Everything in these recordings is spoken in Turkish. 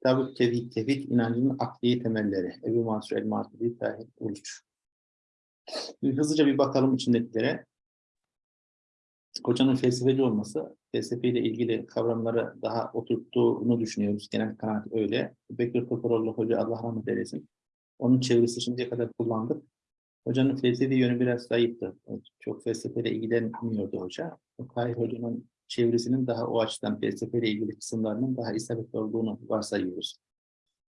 Kitab-ı Tevhid, Tevhid inancının akli temelleri. Ebu Mansur el-Maturidi Tahir Uluç. Hızlıca bir bakalım içindekilere. Hocanın felsefeci olması, felsefeyle ilgili kavramları daha oturttuğunu düşünüyoruz. Genel kanaat öyle. Bekir Toporoğlu Hoca Allah rahmet eylesin. Onun çevresi şimdiye kadar kullandık. Hocanın felsefi yönü biraz zayıftı. Çok felsefeyle ilgilenmiyordu hoca. Tahir Hoca'nın çevresinin daha o açıdan felsefeyle ilgili kısımlarının daha isabetli olduğunu varsayıyoruz.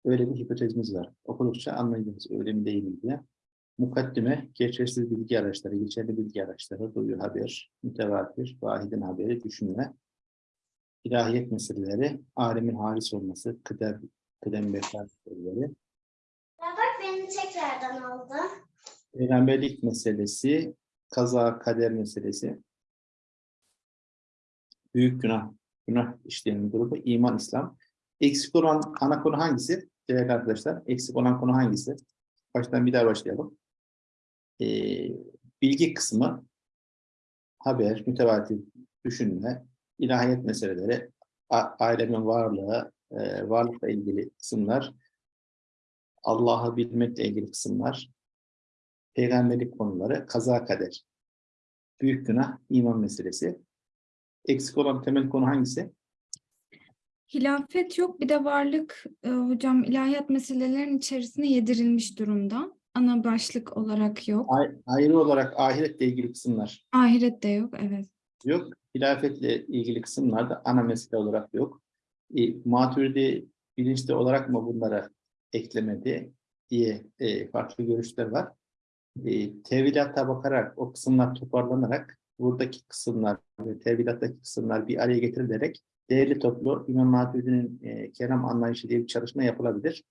Öyle bir hipotezimiz var. Okudukça anlayacağız öyle mi değil mi diye. Mukaddime, geçersiz bilgi araçları, geçerli bilgi araçları, duyu haber, mütevatir, vahidin haberi, düşünme, ilahiyet meseleleri, alemin halis olması, kıdem, kıdem bekar meseleleri, Ya bak beni tekrardan aldı. peygamberlik meselesi, kaza, kader meselesi, büyük günah, günah işleyen grubu, iman, İslam. Eksik olan ana konu hangisi? Değerli arkadaşlar, eksik olan konu hangisi? Baştan bir daha başlayalım. Ee, bilgi kısmı, haber, mütevatir düşünme, ilahiyet meseleleri, a- alemin varlığı, e, varlıkla ilgili kısımlar, Allah'ı bilmekle ilgili kısımlar, peygamberlik konuları, kaza kader, büyük günah, iman meselesi. Eksik olan temel konu hangisi? Hilafet yok bir de varlık e, hocam ilahiyat meselelerin içerisine yedirilmiş durumda. Ana başlık olarak yok. Ay- ayrı olarak ahiretle ilgili kısımlar Ahiret de yok evet. yok. Hilafetle ilgili kısımlar da ana mesele olarak yok. E, Maturidi bilinçli olarak mı bunlara eklemedi diye e, farklı görüşler var. E, tevhidata bakarak o kısımlar toparlanarak buradaki kısımlar ve tevhidattaki kısımlar bir araya getirilerek değerli toplu İmam Maturidi'nin e, kelam anlayışı diye bir çalışma yapılabilir.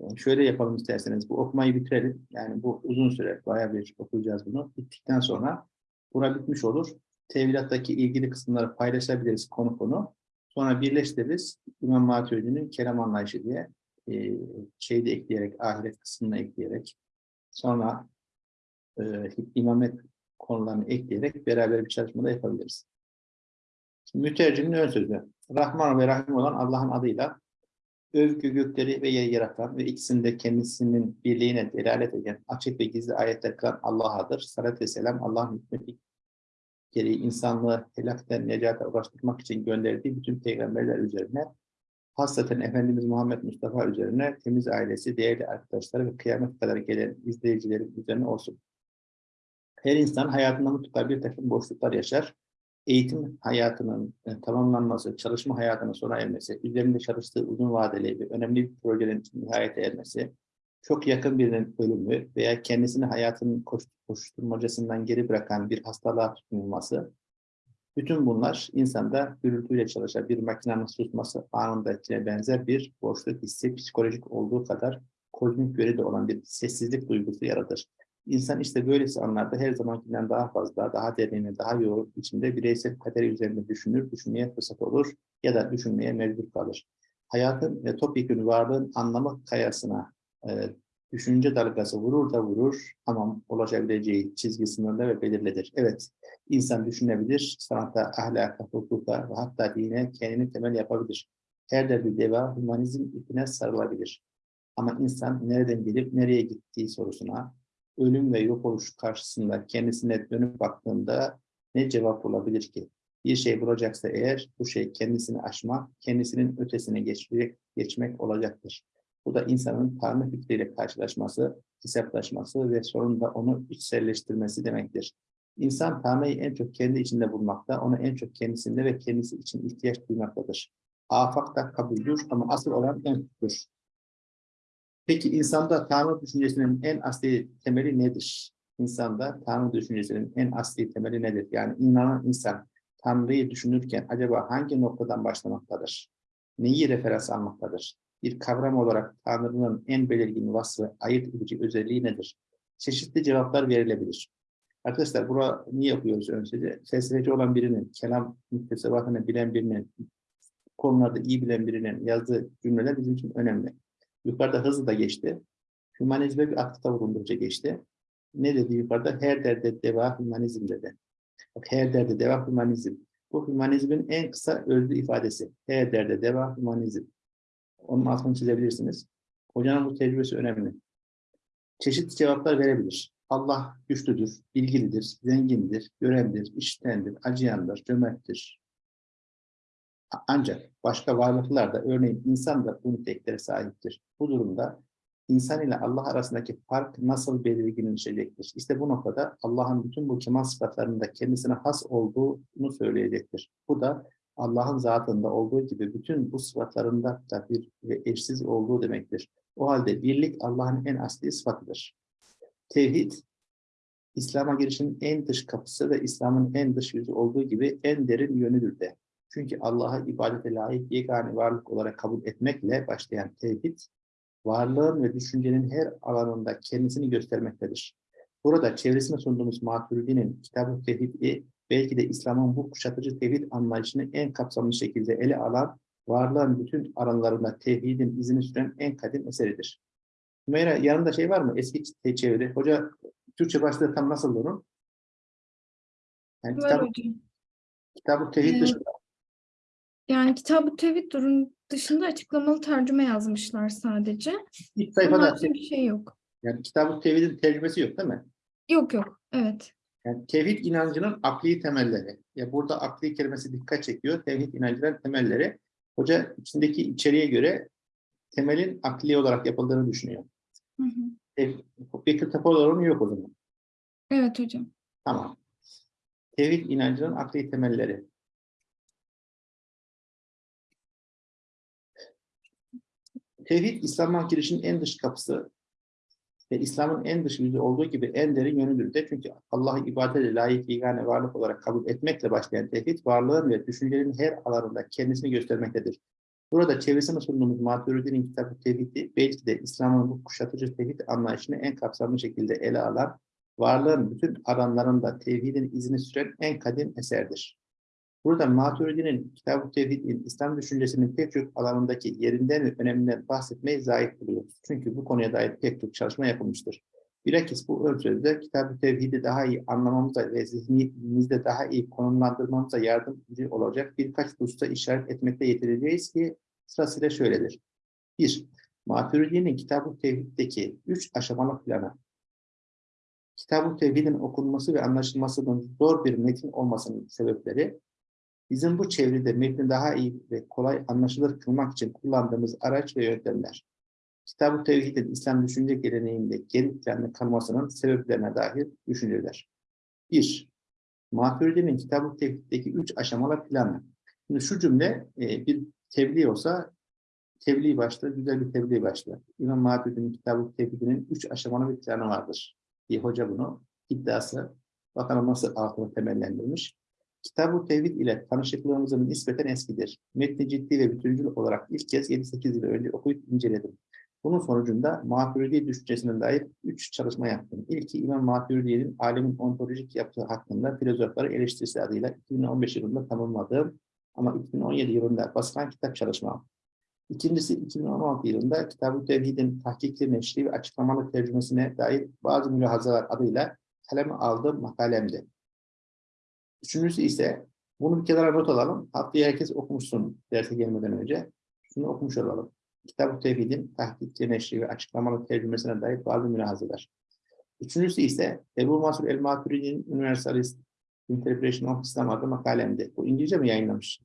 Yani şöyle yapalım isterseniz bu okumayı bitirelim. Yani bu uzun süre bayağı bir okuyacağız bunu. Bittikten sonra buna bitmiş olur. Tevhidattaki ilgili kısımları paylaşabiliriz konu konu. Sonra birleştiririz. İmam Maturidi'nin kelam anlayışı diye e, şeyi de ekleyerek, ahiret kısmını ekleyerek sonra e, imamet konularını ekleyerek beraber bir çalışma da yapabiliriz. Şimdi mütercimin ön sözü. Rahman ve Rahim olan Allah'ın adıyla övgü gökleri ve yeri yaratan ve ikisinde kendisinin birliğine delalet eden açık ve gizli ayetler kılan Allah'adır. Salat ve selam Allah'ın hikmeti gereği insanlığı helakten necata ulaştırmak için gönderdiği bütün peygamberler üzerine hasreten Efendimiz Muhammed Mustafa üzerine temiz ailesi, değerli arkadaşları ve kıyamet kadar gelen izleyicilerin üzerine olsun. Her insan hayatında mutlaka bir takım boşluklar yaşar. Eğitim hayatının e, tamamlanması, çalışma hayatının sona ermesi, üzerinde çalıştığı uzun vadeli ve önemli bir projenin nihayete ermesi, çok yakın birinin ölümü veya kendisini hayatının koş- koşturmacasından geri bırakan bir hastalığa tutulması, bütün bunlar insanda gürültüyle çalışan bir makinenin susması anındakine benzer bir boşluk hissi, psikolojik olduğu kadar kozmik yönü olan bir sessizlik duygusu yaratır. İnsan işte böylesi anlarda her zamankinden daha fazla, daha derin, daha yoğun içinde bireysel kaderi üzerinde düşünür, düşünmeye fırsat olur ya da düşünmeye mecbur kalır. Hayatın ve topyekun varlığın anlamı kayasına e, düşünce dalgası vurur da vurur ama ulaşabileceği çizgi sınırlı ve belirlidir. Evet, insan düşünebilir, sanata, ahlaka, hukuka ve hatta dine kendini temel yapabilir. Her derdi deva, humanizm ipine sarılabilir. Ama insan nereden gelip nereye gittiği sorusuna, ölüm ve yok oluş karşısında kendisine dönüp baktığında ne cevap olabilir ki? Bir şey bulacaksa eğer bu şey kendisini aşmak, kendisinin ötesine geçmek, geçmek olacaktır. Bu da insanın Tanrı fikriyle karşılaşması, hesaplaşması ve sonunda onu içselleştirmesi demektir. İnsan Tanrı'yı en çok kendi içinde bulmakta, onu en çok kendisinde ve kendisi için ihtiyaç duymaktadır. Afakta kabuldür ama asıl olan enfüktür. Peki insanda Tanrı düşüncesinin en asli temeli nedir? İnsanda Tanrı düşüncesinin en asli temeli nedir? Yani inanan insan Tanrı'yı düşünürken acaba hangi noktadan başlamaktadır? Neyi referans almaktadır? Bir kavram olarak Tanrı'nın en belirgin vasfı, ayırt edici özelliği nedir? Çeşitli cevaplar verilebilir. Arkadaşlar bura niye yapıyoruz önce? Felsefeci olan birinin, kelam müktesebatını bilen birinin, konularda iyi bilen birinin yazdığı cümleler bizim için önemli. Yukarıda hızlı da geçti. Hümanizme bir aktıta vurundurca geçti. Ne dedi yukarıda? Her derde deva hümanizm dedi. Bak her derde deva hümanizm. Bu hümanizmin en kısa özlü ifadesi. Her derde deva hümanizm. Onun altını çizebilirsiniz. Hocanın bu tecrübesi önemli. Çeşitli cevaplar verebilir. Allah güçlüdür, bilgilidir, zengindir, görendir, işitendir, acıyandır, cömerttir. Ancak başka varlıklar da örneğin insan da bu niteliklere sahiptir. Bu durumda insan ile Allah arasındaki fark nasıl belirginleşecektir? İşte bu noktada Allah'ın bütün bu kemal sıfatlarında kendisine has olduğunu söyleyecektir. Bu da Allah'ın zatında olduğu gibi bütün bu sıfatlarında da bir ve eşsiz olduğu demektir. O halde birlik Allah'ın en asli sıfatıdır. Tevhid, İslam'a girişin en dış kapısı ve İslam'ın en dış yüzü olduğu gibi en derin yönüdür de. Çünkü Allah'a ibadete layık yegane varlık olarak kabul etmekle başlayan tevhid, varlığın ve düşüncenin her alanında kendisini göstermektedir. Burada çevresine sunduğumuz Maturidi'nin Kitab-ı Tevhid'i belki de İslam'ın bu kuşatıcı tevhid anlayışını en kapsamlı şekilde ele alan, varlığın bütün alanlarında tevhidin izini süren en kadim eseridir. Hümeyra yanında şey var mı? Eski te- çeviri. Hoca Türkçe başlığı tam nasıl onun? Yani kitap, kitab-ı tevhid Evet. dışında Yani Kitab-ı Tevhid durum dışında açıklamalı tercüme yazmışlar sadece. ilk sayfada haricinde bir şey yok. yani kitab-ı tevhidin tercümesi yok değil mi? Yok yok. Evet. Yani tevhid inancının akli temelleri. Ya burada akli kelimesi dikkat çekiyor. Tevhid inancının temelleri. Hoca içindeki içeriğe göre temelin akli olarak yapıldığını düşünüyor. Hı hı. E, Bekir Topaloğlu'nun yok o zaman. Evet hocam. Tamam. Tevhid inancının akli temelleri. Tevhid, İslam'a girişin en dış kapısı ve İslam'ın en dış yüzü olduğu gibi en derin yönüdür de. Çünkü Allah'ı ibadete layık yegane varlık olarak kabul etmekle başlayan tevhid, varlığın ve düşüncelerin her alanında kendisini göstermektedir. Burada çevresine sunduğumuz Maturidi'nin kitabı tevhidi, belki de İslam'ın bu kuşatıcı tevhid anlayışını en kapsamlı şekilde ele alan, varlığın bütün alanlarında tevhidin izini süren en kadim eserdir. Burada Maturidi'nin Kitab-ı Tevhid'in İslam düşüncesinin pek çok alanındaki yerinden ve öneminden bahsetmeyi zahit buluyoruz. Çünkü bu konuya dair pek çok çalışma yapılmıştır. Bilakis bu ölçüde Kitab-ı Tevhid'i daha iyi anlamamıza ve zihnimizde daha iyi konumlandırmamıza yardımcı olacak birkaç hususta işaret etmekte yetineceğiz ki sırasıyla şöyledir. 1. Maturidi'nin Kitab-ı Tevhid'deki üç aşamalı planı. Kitab-ı Tevhid'in okunması ve anlaşılmasının zor bir metin olmasının sebepleri, bizim bu çevrede metni daha iyi ve kolay anlaşılır kılmak için kullandığımız araç ve yöntemler. Kitab-ı Tevhid'in İslam düşünce geleneğinde geri planlı kalmasının sebeplerine dair düşünceler. 1. Maturidi'nin Kitab-ı Tevhid'deki üç aşamalı planı. Şimdi şu cümle e, bir tebliğ olsa tebliğ başlığı, güzel bir tebliğ başlığı. İmam Maturidi'nin Kitab-ı Tevhid'inin üç aşamalı bir planı vardır. diye hoca bunu iddiası bakalım nasıl altını temellendirmiş. Kitab-ı Tevhid ile tanışıklığımızın nispeten eskidir. Metni ciddi ve bütüncül olarak ilk kez 7-8 yıl önce okuyup inceledim. Bunun sonucunda Maturidi düşüncesine dair üç çalışma yaptım. İlki İmam Maturidi'nin alemin ontolojik yaptığı hakkında filozofları eleştirisi adıyla 2015 yılında tamamladığım ama 2017 yılında basılan kitap çalışmam. İkincisi 2016 yılında Kitab-ı Tevhid'in tahkikli neşri ve açıklamalı tercümesine dair bazı mülahazalar adıyla kaleme aldığım makalemdi. Üçüncüsü ise bunu bir kenara not alalım. Haftaya herkes okumuşsun derse gelmeden önce. Şunu okumuş olalım. Kitab-ı Tevhid'in tahkikli neşri ve açıklamalı tercümesine dair bazı mülahazalar. Üçüncüsü ise Ebu Mansur el-Maturidi'nin Universalist Interpretation of Islam adlı makalemdi. Bu İngilizce mi yayınlamış?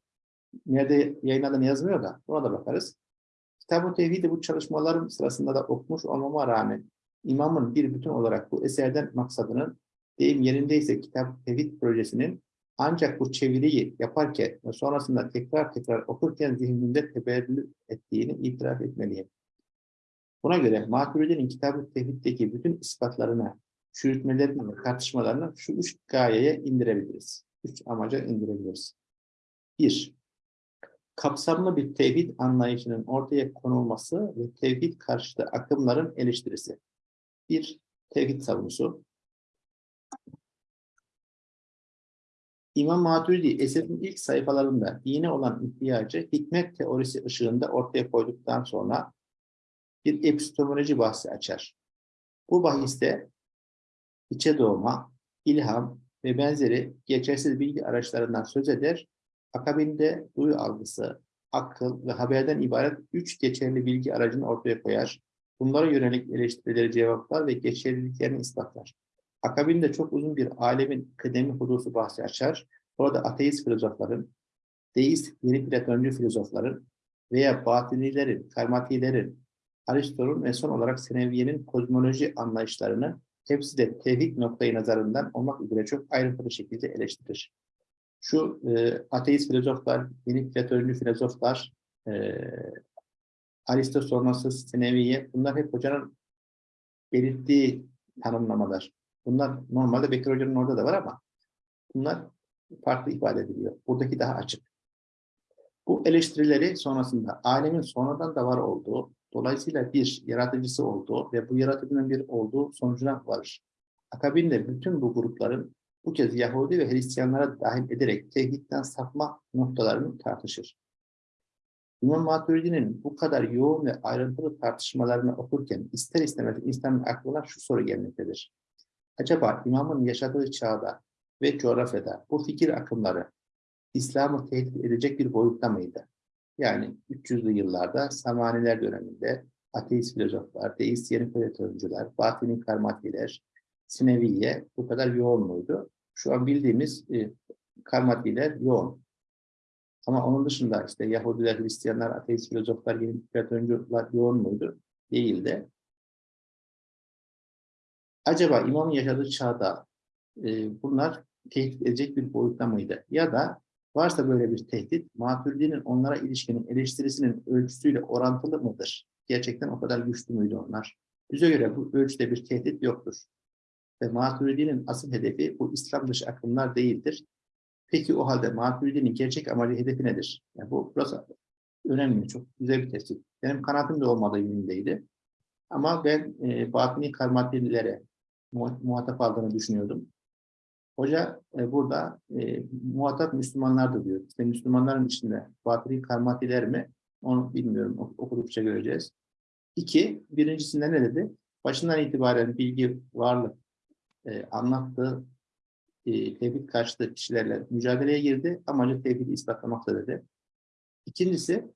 Nerede yayınladığını yazmıyor da ona da bakarız. Kitab-ı Tevhid'i bu çalışmalarım sırasında da okumuş olmama rağmen imamın bir bütün olarak bu eserden maksadının deyim yerindeyse Kitap Tevhid projesinin ancak bu çeviriyi yaparken ve sonrasında tekrar tekrar okurken zihnimde tebellü ettiğini itiraf etmeliyim. Buna göre Maturidi'nin Kitab-ı Tevhid'deki bütün ispatlarına, çürütmelerini ve tartışmalarını şu üç gayeye indirebiliriz. Üç amaca indirebiliriz. Bir, kapsamlı bir tevhid anlayışının ortaya konulması ve tevhid karşıtı akımların eleştirisi. Bir, tevhid savunusu. İmam Maturidi eserin ilk sayfalarında dine olan ihtiyacı hikmet teorisi ışığında ortaya koyduktan sonra bir epistemoloji bahsi açar. Bu bahiste içe doğma, ilham ve benzeri geçersiz bilgi araçlarından söz eder, akabinde duyu algısı, akıl ve haberden ibaret üç geçerli bilgi aracını ortaya koyar. Bunlara yönelik eleştirileri cevaplar ve geçerliliklerini ispatlar. Akabinde çok uzun bir alemin kıdemi hudusu bahsi açar. Orada ateist filozofların, deist yeni platoncu filozofların veya batinilerin, karmatilerin, Aristo'nun ve son olarak Seneviye'nin kozmoloji anlayışlarını hepsi de tevhid noktayı nazarından olmak üzere çok ayrıntılı şekilde eleştirir. Şu e, ateist filozoflar, yeni platoncu filozoflar, e, Aristo sonrası Seneviye, bunlar hep hocanın belirttiği tanımlamalar. Bunlar normalde Bekir Hoca'nın orada da var ama bunlar farklı ifade ediliyor. Buradaki daha açık. Bu eleştirileri sonrasında alemin sonradan da var olduğu, dolayısıyla bir yaratıcısı olduğu ve bu yaratıcının bir olduğu sonucuna varır. Akabinde bütün bu grupların bu kez Yahudi ve Hristiyanlara dahil ederek tevhidden sapma noktalarını tartışır. İmam Maturidi'nin bu kadar yoğun ve ayrıntılı tartışmalarını okurken ister istemez insanın aklına şu soru gelmektedir. Acaba imamın yaşadığı çağda ve coğrafyada bu fikir akımları İslam'ı tehdit edecek bir boyutta mıydı? Yani 300'lü yıllarda Samaniler döneminde ateist filozoflar, deist yeni platoncular, batini karmatiler, Sineviye bu kadar yoğun muydu? Şu an bildiğimiz e, karmatiler yoğun. Ama onun dışında işte Yahudiler, Hristiyanlar, ateist filozoflar, yeni platoncular yoğun muydu? Değildi. Acaba imamın yaşadığı çağda e, bunlar tehdit edecek bir boyutta mıydı? Ya da varsa böyle bir tehdit, Maturidi'nin onlara ilişkinin eleştirisinin ölçüsüyle orantılı mıdır? Gerçekten o kadar güçlü müydü onlar? Bize göre bu ölçüde bir tehdit yoktur. Ve Maturidi'nin asıl hedefi bu İslam dışı akımlar değildir. Peki o halde Maturidi'nin gerçek amacı hedefi nedir? Yani bu burası önemli, çok güzel bir tespit. Benim kanaatim de olmadığı yönündeydi. Ama ben e, batini karmatililere muhatap aldığını düşünüyordum. Hoca e, burada e, muhatap Müslümanlardır diyor. İşte Müslümanların içinde batini karmatiler mi? Onu bilmiyorum. Ok okudukça göreceğiz. İki, birincisinde ne dedi? Başından itibaren bilgi, varlık e, anlattığı e, tevhid karşıtı kişilerle mücadeleye girdi. Amacı tevhidi ispatlamakta dedi. İkincisi,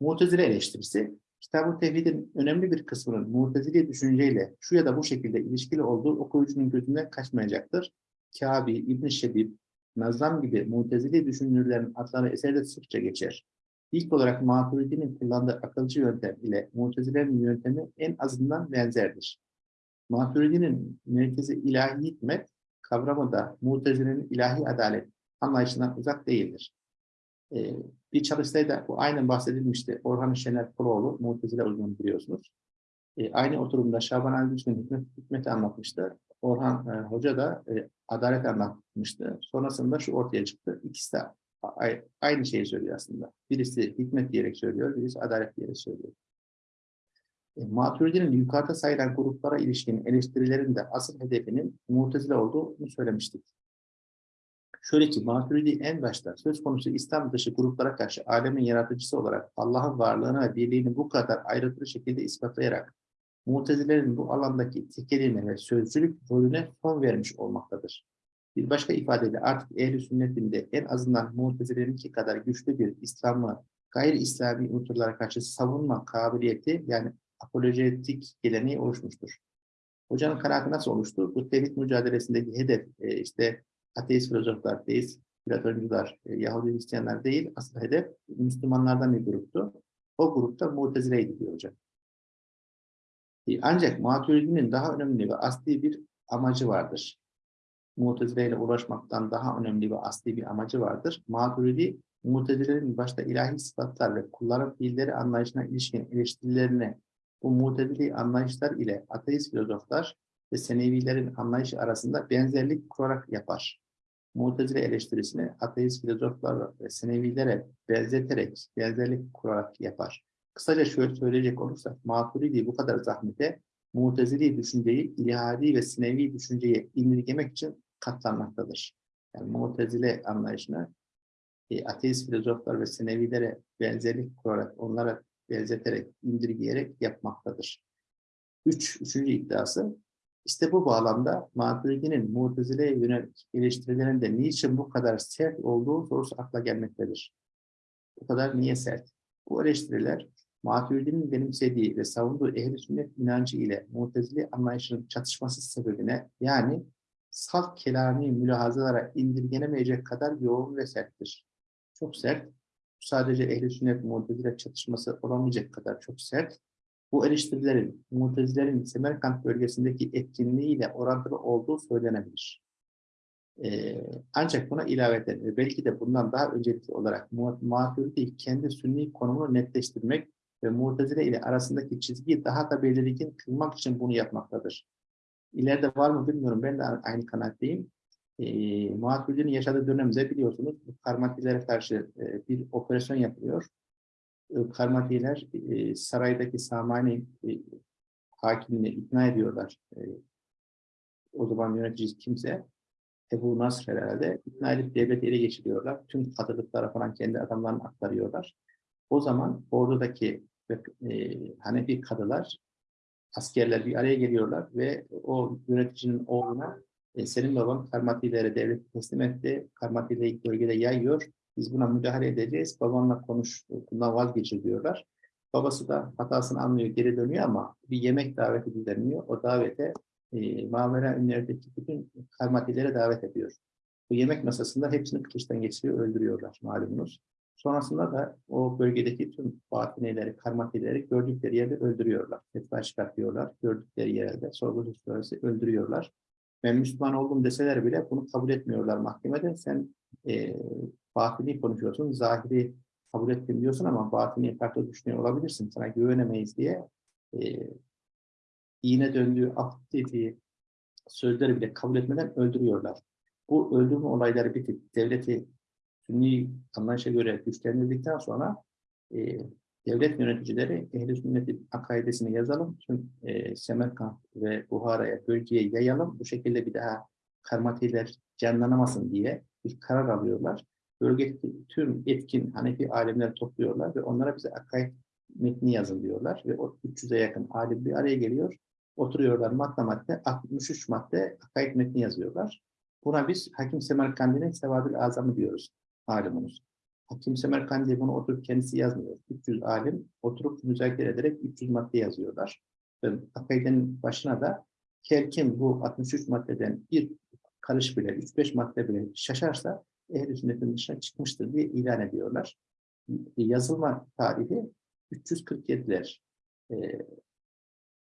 Mu'tezile eleştirisi. Kitab-ı Tevhid'in önemli bir kısmının Mu'tezili düşünceyle şu ya da bu şekilde ilişkili olduğu okuyucunun gözünden kaçmayacaktır. Kâbi, İbn-i Şebib, Nazam gibi Mu'tezili düşünürlerin adları eserde sıkça geçer. İlk olarak Maturidi'nin kullandığı akılcı yöntem ile Mu'tezile'nin yöntemi en azından benzerdir. Maturidi'nin merkezi ilahi hikmet kavramı da Mu'tezile'nin ilahi adalet anlayışından uzak değildir. Ee, bir çalıştayda bu aynen bahsedilmişti. Orhan Şener Kuloğlu, Mu'tezile uzmanı biliyorsunuz. Ee, aynı oturumda Şaban Ali Düşkün hikmet, hikmeti anlatmıştı. Orhan e, Hoca da e, adalet anlatmıştı. Sonrasında şu ortaya çıktı. İkisi de aynı şeyi söylüyor aslında. Birisi hikmet diyerek söylüyor, birisi adalet diyerek söylüyor. E, Maturidi'nin yukarıda sayılan gruplara ilişkin eleştirilerinde asıl hedefinin Mu'tezile olduğunu söylemiştik. Şöyle ki Maturidi en başta söz konusu İslam dışı gruplara karşı alemin yaratıcısı olarak Allah'ın varlığını ve birliğini bu kadar ayrıntılı şekilde ispatlayarak Mutezilerin bu alandaki tekeliğine ve sözcülük rolüne son vermiş olmaktadır. Bir başka ifadeyle artık ehl-i sünnetinde en azından Mutezile'ninki kadar güçlü bir İslam'ı gayri İslami unsurlara karşı savunma kabiliyeti yani apolojetik geleneği oluşmuştur. Hocanın kanaati nasıl oluştu? Bu tevhid mücadelesindeki hedef e, işte ateist filozoflar, deist platoncular, e, Yahudi Hristiyanlar değil, asıl hedef Müslümanlardan bir gruptu. O grupta Mutezile'ydi diyor hocam. E, ancak Maturidi'nin daha önemli ve asli bir amacı vardır. Mutezile ile uğraşmaktan daha önemli ve asli bir amacı vardır. Maturidi, Mutezilerin başta ilahi sıfatlar ve kulların fiilleri anlayışına ilişkin eleştirilerini bu mutezili anlayışlar ile ateist filozoflar ve Senevilerin anlayışı arasında benzerlik kurarak yapar. Mutezile eleştirisini ateist filozoflar ve Senevilere benzeterek, benzerlik kurarak yapar. Kısaca şöyle söyleyecek olursak, Maturidi bu kadar zahmete Mutezili düşünceyi, ilhadi ve sinevi düşünceyi indirgemek için katlanmaktadır. Yani Mutezile anlayışını e, ateist filozoflar ve sinevilere benzerlik kurarak, onlara benzeterek, indirgeyerek yapmaktadır. Üç, üçüncü iddiası, işte bu bağlamda Maturidi'nin Mutezile'ye yönelik eleştirilerinde niçin bu kadar sert olduğu sorusu akla gelmektedir. bu kadar niye sert? Bu eleştiriler Maturidi'nin benimsediği ve savunduğu ehl sünnet inancı ile Mu'tezili anlayışının çatışması sebebine yani salt kelami mülahazalara indirgenemeyecek kadar yoğun ve serttir. Çok sert. Sadece ehl sünnet Mu'tezile çatışması olamayacak kadar çok sert. Bu eleştirilerin Mu'tezilerin Semerkant bölgesindeki etkinliğiyle orantılı olduğu söylenebilir. Ee, ancak buna ilaveten ve belki de bundan daha öncelikli olarak Maturidi kendi sünni konumunu netleştirmek ve Mu'tezile ile arasındaki çizgiyi daha da belirgin kılmak için bunu yapmaktadır. İleride var mı bilmiyorum. Ben de aynı kanaatteyim. E, Maturidi'nin yaşadığı dönemde biliyorsunuz bu karmatilere karşı e, bir operasyon yapılıyor. Karmatiler e, saraydaki Samani e, hakimini ikna ediyorlar. E, o zaman yöneticisi kimse Ebu Nasr herhalde ikna edip devleti ele geçiriyorlar. Tüm kadılıklara falan kendi adamlarını aktarıyorlar. O zaman ordudaki e, Hanefi kadılar askerler bir araya geliyorlar ve o yöneticinin oğluna e, senin baban Karmatilere devleti teslim etti. Karmatile'yi bölgede yayıyor. Biz buna müdahale edeceğiz. Babanla konuş, bundan vazgeçir diyorlar. Babası da hatasını anlıyor, geri dönüyor ama bir yemek daveti düzenliyor. O davete e, Mavera ünlerdeki bütün Karmatilere davet ediyor. Bu yemek masasında hepsini kılıçtan geçiriyor, öldürüyorlar malumunuz. Sonrasında da o bölgedeki tüm batineleri, karmatileri gördükleri yerde öldürüyorlar. Fetva çıkartıyorlar. Gördükleri yerde sonrası öldürüyorlar. Ben Müslüman oldum deseler bile bunu kabul etmiyorlar mahkemede. Sen e, batini konuşuyorsun, zahiri kabul ettim diyorsun ama batini farklı düşünüyor olabilirsin. Sana güvenemeyiz diye e, iğne döndüğü, af dediği sözleri bile kabul etmeden öldürüyorlar. Bu öldürme olayları bitip devleti Sünni anlayışa göre güçlendirdikten sonra e, devlet yöneticileri ehl-i sünnetin akaidesini yazalım. Tüm e, Semerkant ve Buhara'ya, bölgeye yayalım. Bu şekilde bir daha karmatiler canlanamasın diye bir karar alıyorlar. Bölgedeki tüm etkin Hanefi alimleri topluyorlar ve onlara bize akaid metni yazın diyorlar. Ve o 300'e yakın alim bir araya geliyor. Oturuyorlar madde madde, 63 madde akaid metni yazıyorlar. Buna biz Hakim Semerkand'ın Sevadül Azamı diyoruz malumunuz. Hakim Semerkandi bunu oturup kendisi yazmıyor. 300 alim oturup müzakere ederek 300 madde yazıyorlar. Akaidenin başına da her kim bu 63 maddeden bir karış bile, 3-5 madde bile şaşarsa ehl-i sünnetin dışına çıkmıştır diye ilan ediyorlar. Yazılma tarihi 347'ler. Ee,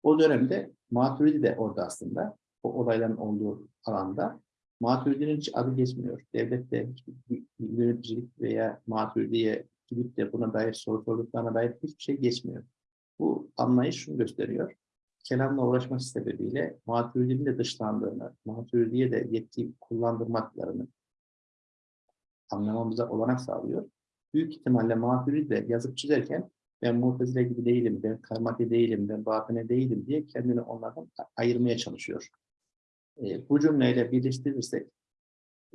o dönemde Maturidi de orada aslında. O olayların olduğu alanda. Maturidi'nin hiç adı geçmiyor. Devlette hiçbir yöneticilik veya Maturidi'ye gidip de buna dair soru sorduklarına dair hiçbir şey geçmiyor. Bu anlayış şunu gösteriyor. Kelamla uğraşması sebebiyle Maturidi'nin de dışlandığını, Maturidi'ye de yetki kullandırmaklarını anlamamıza olanak sağlıyor. Büyük ihtimalle Maturidi de yazıp çizerken ben Mu'tezile gibi değilim, ben karmati değilim, ben batine değilim diye kendini onlardan ayırmaya çalışıyor. E, bu cümleyle birleştirirsek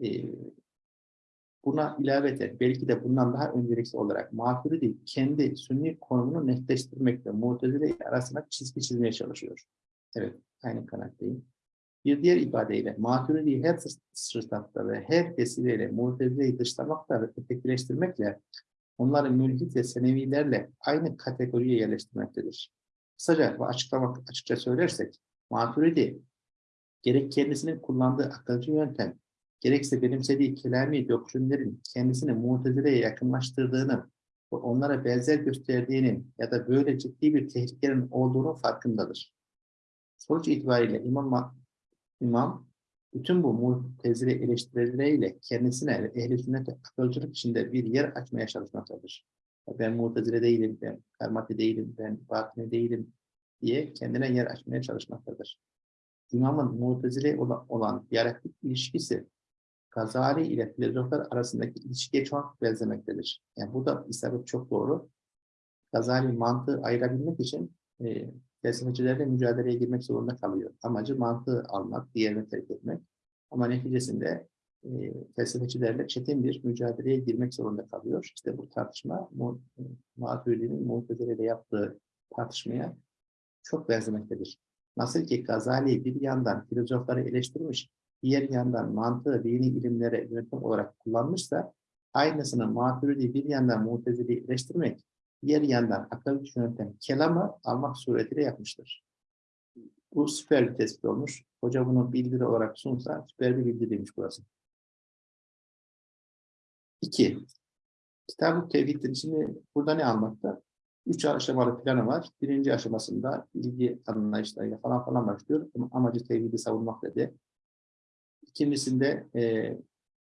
e, buna ilaveten belki de bundan daha öncelikli olarak Maturidi kendi sünni konumunu netleştirmekle Mu'tezile arasında çizgi çizmeye çalışıyor. Evet, aynı kanaatteyim. Bir diğer ifadeyle Maturidi'yi her sırtatta ve her vesileyle Mu'tezile'yi dışlamakla ve ötekileştirmekle onları mülhit ve senevilerle aynı kategoriye yerleştirmektedir. Kısaca ve açıklamak açıkça söylersek Maturidi gerek kendisinin kullandığı akılcı yöntem, gerekse benimsediği kelami doktrinlerin kendisini Mu'tezile'ye yakınlaştırdığını onlara benzer gösterdiğinin ya da böyle ciddi bir tehlikenin olduğunu farkındadır. Sonuç itibariyle İmam, İmam bütün bu Mu'tezile eleştirileriyle kendisine ve ehl-i akılcılık içinde bir yer açmaya çalışmaktadır. Ben Mu'tezile değilim, ben Karmati değilim, ben Batini değilim diye kendine yer açmaya çalışmaktadır. İmamın Mu'tezile olan diyalektik ilişkisi Gazali ile filozoflar arasındaki ilişkiye çok benzemektedir. Yani bu da isabet çok doğru. Gazali mantığı ayırabilmek için e, felsefecilerle mücadeleye girmek zorunda kalıyor. Amacı mantığı almak, diğerini terk etmek. Ama neticesinde e, felsefecilerle çetin bir mücadeleye girmek zorunda kalıyor. İşte bu tartışma Maturidi'nin Mu'tezile ile yaptığı tartışmaya çok benzemektedir. Nasıl ki Gazali bir yandan filozofları eleştirmiş, diğer yandan mantığı, dini ilimlere yönetim olarak kullanmışsa, aynısını maturidi bir yandan mutezili eleştirmek, diğer yandan akıl yöntem kelamı almak suretiyle yapmıştır. Bu süper bir tespit olmuş. Hoca bunu bildiri olarak sunsa süper bir bildiriymiş burası. İki, Kitab-ı Tevhid'in şimdi burada ne anlattı? Üç aşamalı planı var. Birinci aşamasında bilgi anlayışlarıyla falan falan başlıyor. Ama Amacı tevhidi savunmak dedi. İkincisinde e,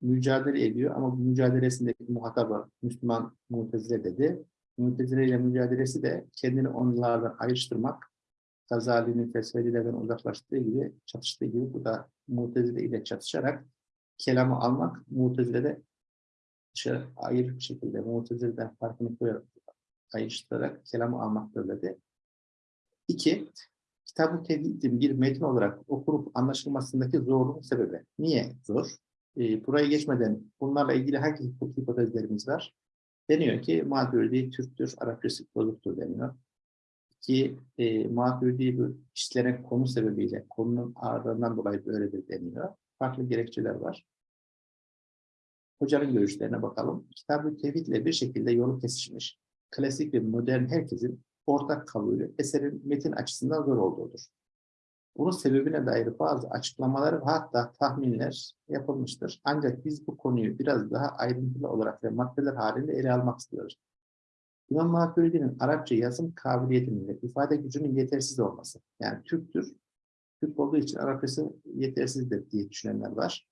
mücadele ediyor ama bu mücadelesindeki muhatabı Müslüman Mutezile dedi. Mutezile ile mücadelesi de kendini onlardan ayrıştırmak, Gazali'nin felsefecilerden uzaklaştığı gibi, çatıştığı gibi bu da Mutezile ile çatışarak kelamı almak, Mutezile'de dışarı ayrı bir şekilde Mutezile'den farkını koyarak, ayrıştırarak kelamı almaktır dedi. İki, Kitab-ı bir metin olarak okunup anlaşılmasındaki zorluğun sebebi. Niye zor? E, buraya geçmeden bunlarla ilgili hangi hipotezlerimiz var? Deniyor ki Maturidi Türktür, Arapçası bozuktur deniyor. Ki e, Maturidi bu işlenen konu sebebiyle, konunun ağırlığından dolayı böyledir deniyor. Farklı gerekçeler var. Hocanın görüşlerine bakalım. Kitab-ı Tevhid ile bir şekilde yolu kesişmiş. Klasik ve modern herkesin ortak kabulü eserin metin açısından zor olduğudur. Bunun sebebine dair bazı açıklamalar ve hatta tahminler yapılmıştır. Ancak biz bu konuyu biraz daha ayrıntılı olarak ve maddeler halinde ele almak istiyoruz. İmam Maturidi'nin Arapça yazım kabiliyetinin ve ifade gücünün yetersiz olması. Yani Türktür, Türk olduğu için Arapçası yetersizdir diye düşünenler var.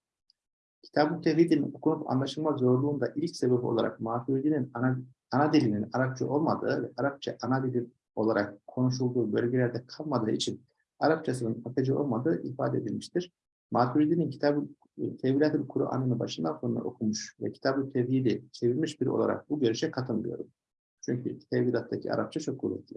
Kitab-ı Tevhid'in okunup anlaşılma zorluğunda ilk sebep olarak Maturidi'nin ana, ana dilinin Arapça olmadığı ve Arapça ana dili olarak konuşulduğu bölgelerde kalmadığı için Arapçasının akıcı olmadığı ifade edilmiştir. Maturidi'nin kitabı Tevhilat-ı Kur'an'ını başından sonuna okumuş ve kitabı tevhidi çevirmiş biri olarak bu görüşe katılmıyorum. Çünkü tevhidattaki Arapça çok kuvvetli.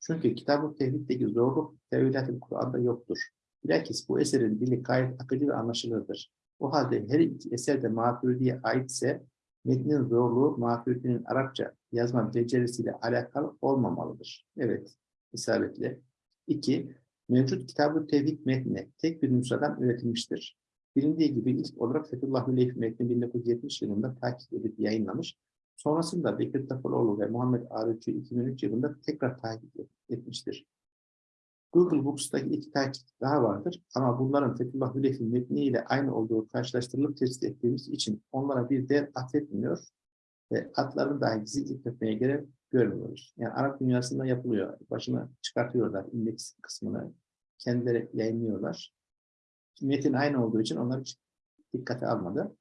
Çünkü kitab-ı tevhiddeki zorluk tevhilat-ı Kur'an'da yoktur. Bilakis bu eserin dili gayet akıcı ve anlaşılırdır. O halde her iki eser de Maturidi'ye aitse metnin zorluğu Maturidi'nin Arapça yazma becerisiyle alakalı olmamalıdır. Evet, isabetli. İki, mevcut Kitab-ı Tevhid metni tek bir nüshadan üretilmiştir. Bilindiği gibi ilk olarak Fethullah Hüleyf metni 1970 yılında takip edip yayınlamış. Sonrasında Bekir Tafaloğlu ve Muhammed Arıcı 2003 yılında tekrar takip etmiştir. Google Books'taki iki takip daha vardır ama bunların Fethullah Hüleyf'in metniyle aynı olduğu karşılaştırılıp tespit ettiğimiz için onlara bir değer atfetmiyor ve adlarını dahi gizli etmeye gerek görmüyoruz. Yani Arap dünyasında yapılıyor. Başına çıkartıyorlar indeks kısmını. Kendileri yayınlıyorlar. Metin aynı olduğu için onlar hiç dikkate almadı.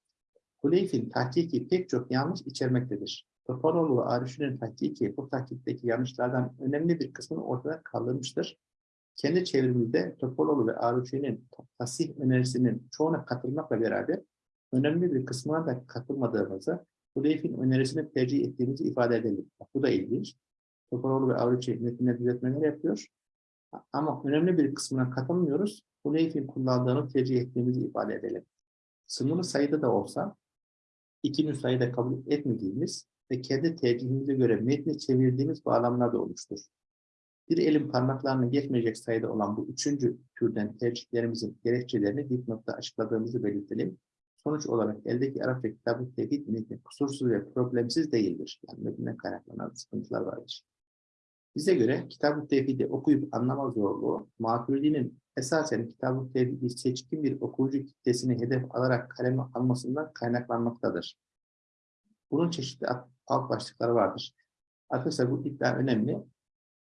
Huleyf'in tahkiki pek çok yanlış içermektedir. Topaloğlu ve Arif'in tahkiki bu tahkikteki yanlışlardan önemli bir kısmını ortada kaldırmıştır. Kendi çevremizde Topaloğlu ve Arif'in tasih önerisinin çoğuna katılmakla beraber önemli bir kısmına da katılmadığımızı Huleyf'in önerisini tercih ettiğimizi ifade edelim. Bak, bu da ilginç. Topaloğlu ve Avrupa metnine düzeltmeler yapıyor. Ama önemli bir kısmına katılmıyoruz. Huleyf'in kullandığını tercih ettiğimizi ifade edelim. Sınırlı sayıda da olsa iki sayıda kabul etmediğimiz ve kendi tercihimize göre metni çevirdiğimiz bağlamlar da olmuştur. Bir elin parmaklarını geçmeyecek sayıda olan bu üçüncü türden tercihlerimizin gerekçelerini dipnotta açıkladığımızı belirtelim. Sonuç olarak eldeki Arapça kitabı tevhid metni kusursuz ve problemsiz değildir. Yani metinden kaynaklanan sıkıntılar vardır. Bize göre kitab-ı tevhidi okuyup anlama zorluğu, Maturidi'nin esasen kitab-ı tevhidi seçkin bir okuyucu kitlesini hedef alarak kaleme almasından kaynaklanmaktadır. Bunun çeşitli alt başlıkları vardır. Arkadaşlar bu iddia önemli.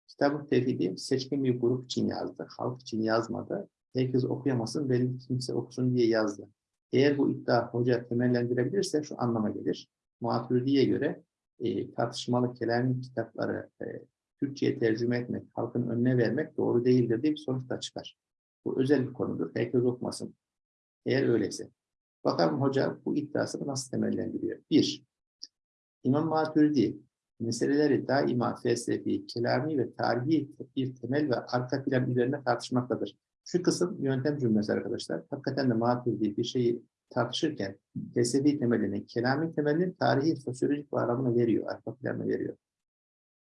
Kitab-ı tevhidi seçkin bir grup için yazdı, halk için yazmadı. Herkes okuyamasın, belli kimse okusun diye yazdı. Eğer bu iddia hoca temellendirebilirse şu anlama gelir. Maturidi'ye göre e, tartışmalı kelami kitapları e, Türkçe'ye tercüme etmek, halkın önüne vermek doğru değildir diye bir sonuç da çıkar. Bu özel bir konudur. Herkes okumasın. Eğer öyleyse. Bakalım hoca bu iddiasını nasıl temellendiriyor? Bir, İmam Maturidi meseleleri daima felsefi, kelami ve tarihi bir temel ve arka plan üzerine tartışmaktadır. Şu kısım yöntem cümlesi arkadaşlar. Hakikaten de Maturidi bir şeyi tartışırken felsefi temelini, kelami temelini tarihi, sosyolojik bağlamına veriyor, arka planına veriyor.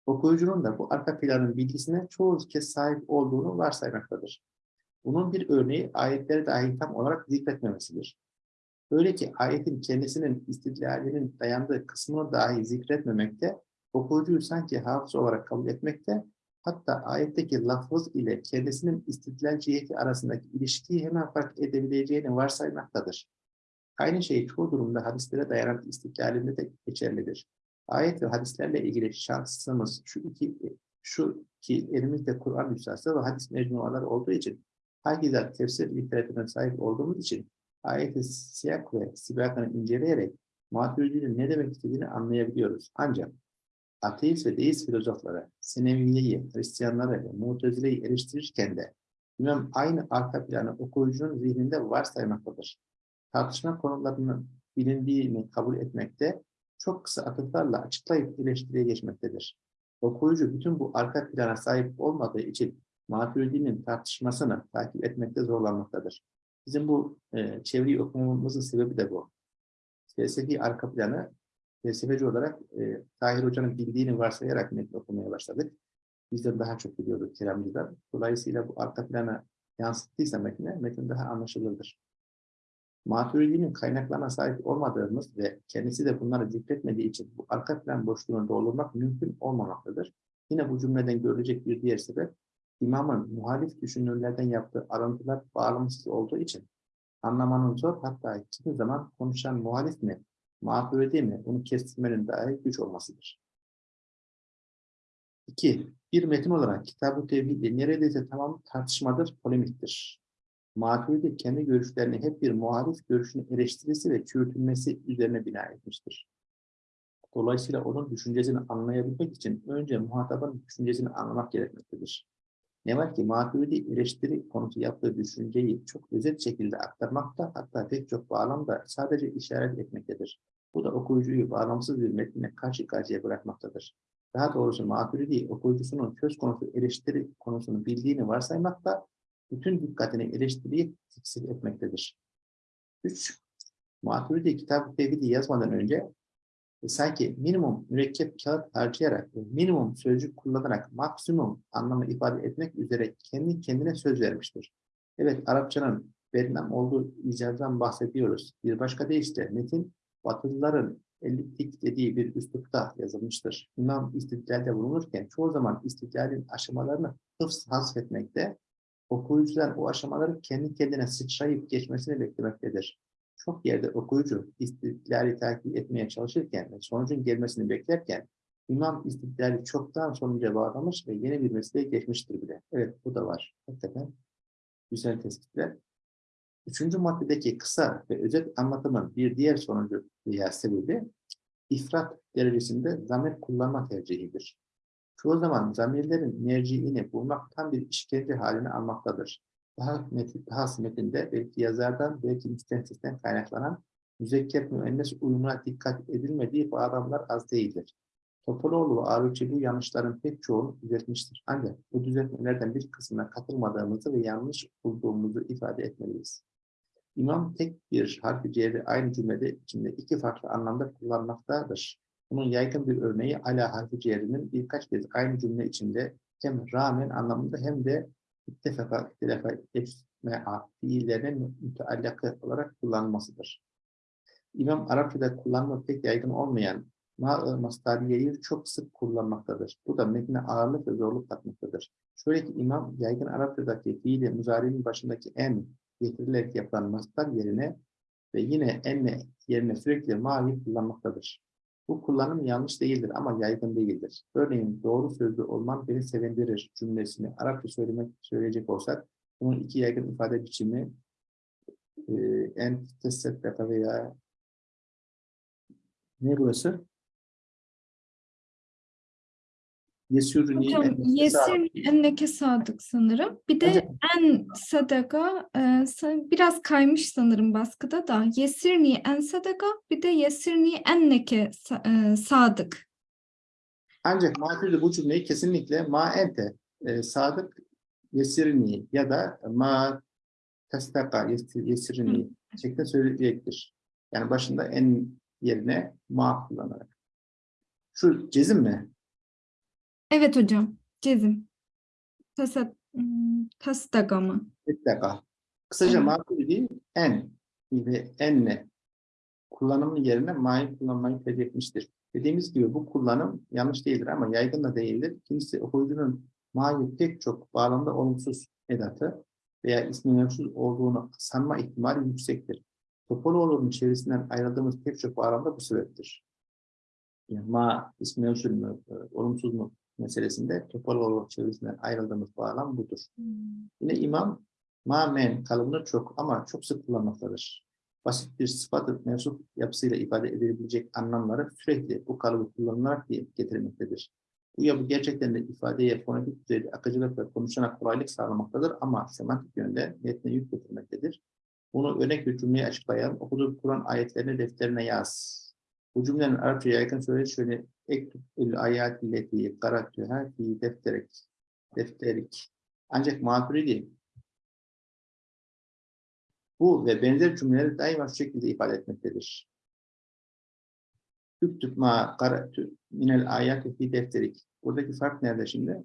Okuyucunun da bu arka planın bilgisine çoğu kez sahip olduğunu varsaymaktadır. Bunun bir örneği ayetleri dahi tam olarak zikretmemesidir. Öyle ki ayetin kendisinin istidlalinin dayandığı kısmını dahi zikretmemekte, okuyucuyu sanki hafız olarak kabul etmekte, hatta ayetteki lafız ile kendisinin istidlal ciheti arasındaki ilişkiyi hemen fark edebileceğini varsaymaktadır. Aynı şey çoğu durumda hadislere dayanan istidlalinde de geçerlidir. Ayet ve hadislerle ilgili şansımız şu iki şu ki elimizde Kur'an nüshası ve hadis mecmuaları olduğu için hakeza tefsir literatürüne sahip olduğumuz için ayeti siyak ve sibakını inceleyerek Maturidi'nin ne demek istediğini anlayabiliyoruz. Ancak ateist ve deist filozoflara, Sineviye'yi, Hristiyanları ve Mutezile'yi eleştirirken de İmam aynı arka planı okuyucunun zihninde varsaymaktadır. Tartışma konularının bilindiğini kabul etmekte, çok kısa atıflarla açıklayıp eleştiriye geçmektedir. Okuyucu bütün bu arka plana sahip olmadığı için Maturidi'nin tartışmasını takip etmekte zorlanmaktadır. Bizim bu e, çevreyi okumamızın sebebi de bu. Felsefi arka planı felsefeci olarak e, Tahir Hoca'nın bildiğini varsayarak metni okumaya başladık. Bizden daha çok biliyorduk kelamcılar. Dolayısıyla bu arka plana yansıttıysa metne, metin daha anlaşılırdır. Maturidi'nin kaynaklarına sahip olmadığımız ve kendisi de bunları zikretmediği için bu arka plan boşluğunu doldurmak mümkün olmamaktadır. Yine bu cümleden görülecek bir diğer sebep, imamın muhalif düşünürlerden yaptığı arıntılar bağlamsız olduğu için anlamanın zor hatta kimi zaman konuşan muhalif mi, Maturidi mi bunu kestirmenin dahi güç olmasıdır. 2. Bir metin olarak Kitab-ı neredeyse tamam tartışmadır, polemiktir. Maturidi kendi görüşlerini hep bir muhalif görüşünü eleştirisi ve çürütülmesi üzerine bina etmiştir. Dolayısıyla onun düşüncesini anlayabilmek için önce muhatabın düşüncesini anlamak gerekmektedir. Ne var ki Maturidi eleştiri konusu yaptığı düşünceyi çok özet şekilde aktarmakta hatta pek çok bağlamda sadece işaret etmektedir. Bu da okuyucuyu bağlamsız bir metnine karşı karşıya bırakmaktadır. Daha doğrusu Maturidi okuyucusunun söz konusu eleştiri konusunu bildiğini varsaymakta, bütün dikkatini eleştiriye teksif etmektedir. 3. Maturidi kitab-ı tevhidi yazmadan önce sanki minimum mürekkep kağıt harcayarak minimum sözcük kullanarak maksimum anlamı ifade etmek üzere kendi kendine söz vermiştir. Evet, Arapçanın verilen olduğu icazdan bahsediyoruz. Bir başka deyişle metin, Batılıların elliptik dediği bir üslupta yazılmıştır. İmam istidlalde bulunurken çoğu zaman istidlalin aşamalarını hıfz hasfetmekte, okuyucular o aşamaları kendi kendine sıçrayıp geçmesini beklemektedir. Çok yerde okuyucu istidlali takip etmeye çalışırken ve sonucun gelmesini beklerken imam istidlali çoktan sonuca bağlamış ve yeni bir mesleğe geçmiştir bile. Evet bu da var. Hakikaten güzel tespitler. Üçüncü maddedeki kısa ve özet anlatımın bir diğer sonucu veya sebebi ifrat derecesinde zamir kullanma tercihidir. Çoğu zaman zamirlerin merciini bulmak tam bir işkence haline almaktadır. Daha, metin, daha metinde belki yazardan belki müstensisten kaynaklanan müzekker müennes uyumuna dikkat edilmediği bağlamlar az değildir. Topaloğlu ve Arıcı bu yanlışların pek çoğunu düzeltmiştir. Ancak bu düzeltmelerden bir kısmına katılmadığımızı ve yanlış bulduğumuzu ifade etmeliyiz. İmam tek bir harfi cevri aynı cümlede içinde iki farklı anlamda kullanmaktadır. Bunun yaygın bir örneği ala harfi cevrinin birkaç kez aynı cümle içinde hem rağmen anlamında hem de ittefaka, ittilafa, etmea fiillerinin müteallakı olarak kullanılmasıdır. İmam Arapçada kullanma pek yaygın olmayan ma mastariyeyi çok sık kullanmaktadır. Bu da metne ağırlık ve zorluk katmaktadır. Şöyle ki imam yaygın Arapçadaki fiili muzari'nin başındaki en getirilerek yapılan mastar yerine ve yine enne yerine sürekli ma'yı kullanmaktadır. Bu kullanım yanlış değildir ama yaygın değildir. Örneğin doğru sözlü olman beni sevindirir cümlesini Arapça söylemek söyleyecek olsak bunun iki yaygın ifade biçimi en tesetteka veya ne burası? Yesürni Hocam yesir enneke sadık sanırım. Bir de Evet. en sadaka e, biraz kaymış sanırım baskıda da. Yesirni en sadaka bir de yesirni enneke e, sadık. Ancak Maturidi bu cümleyi kesinlikle ma ente e, sadık yesirni ya da ma testaka yesir- yesirni şeklinde söyleyecektir. Yani başında en yerine ma kullanarak. Şu cezim mi? Evet hocam. Cezim. Tasat, hmm, tastaga mı? Mutlaka. Kısaca Evet. Maturidi en ve enne kullanımın yerine ma'yı kullanmayı tercih etmiştir. Dediğimiz gibi bu kullanım yanlış değildir ama yaygın da değildir. Kimisi okuyucunun ma'yı pek çok bağlamda olumsuz edatı veya ismi mevcut olduğunu sanma ihtimali yüksektir. Topoloğlu'nun çevresinden ayrıldığımız pek çok bağlamda bu sebeptir. Yani ma ismi mevcut mu, e, olumsuz mu meselesinde Topoloğlu çevresinden ayrıldığımız bağlam budur. Yine imam ma men kalıbını çok ama çok sık kullanmaktadır. Basit bir sıfatı mensup yapısıyla ifade edilebilecek anlamları sürekli bu kalıbı kullanılarak getirmektedir. Bu yapı gerçekten de ifadeye fonetik düzeyde akıcılık ve konuşana kolaylık sağlamaktadır ama semantik yönde metne yük getirmektedir. Bunu örnek bir cümleye açıklayalım. Okuduğu Kur'an ayetlerini defterine yaz. Bu cümlenin Arapça yaygın söylediği şöyle ektübül ayat illeti karatüha fi defterik defterik. Ancak maturidi bu ve benzer cümleleri daima şu şekilde ifade etmektedir. Üktüb ma karatü minel ayati fi defterik. Buradaki fark nerede şimdi?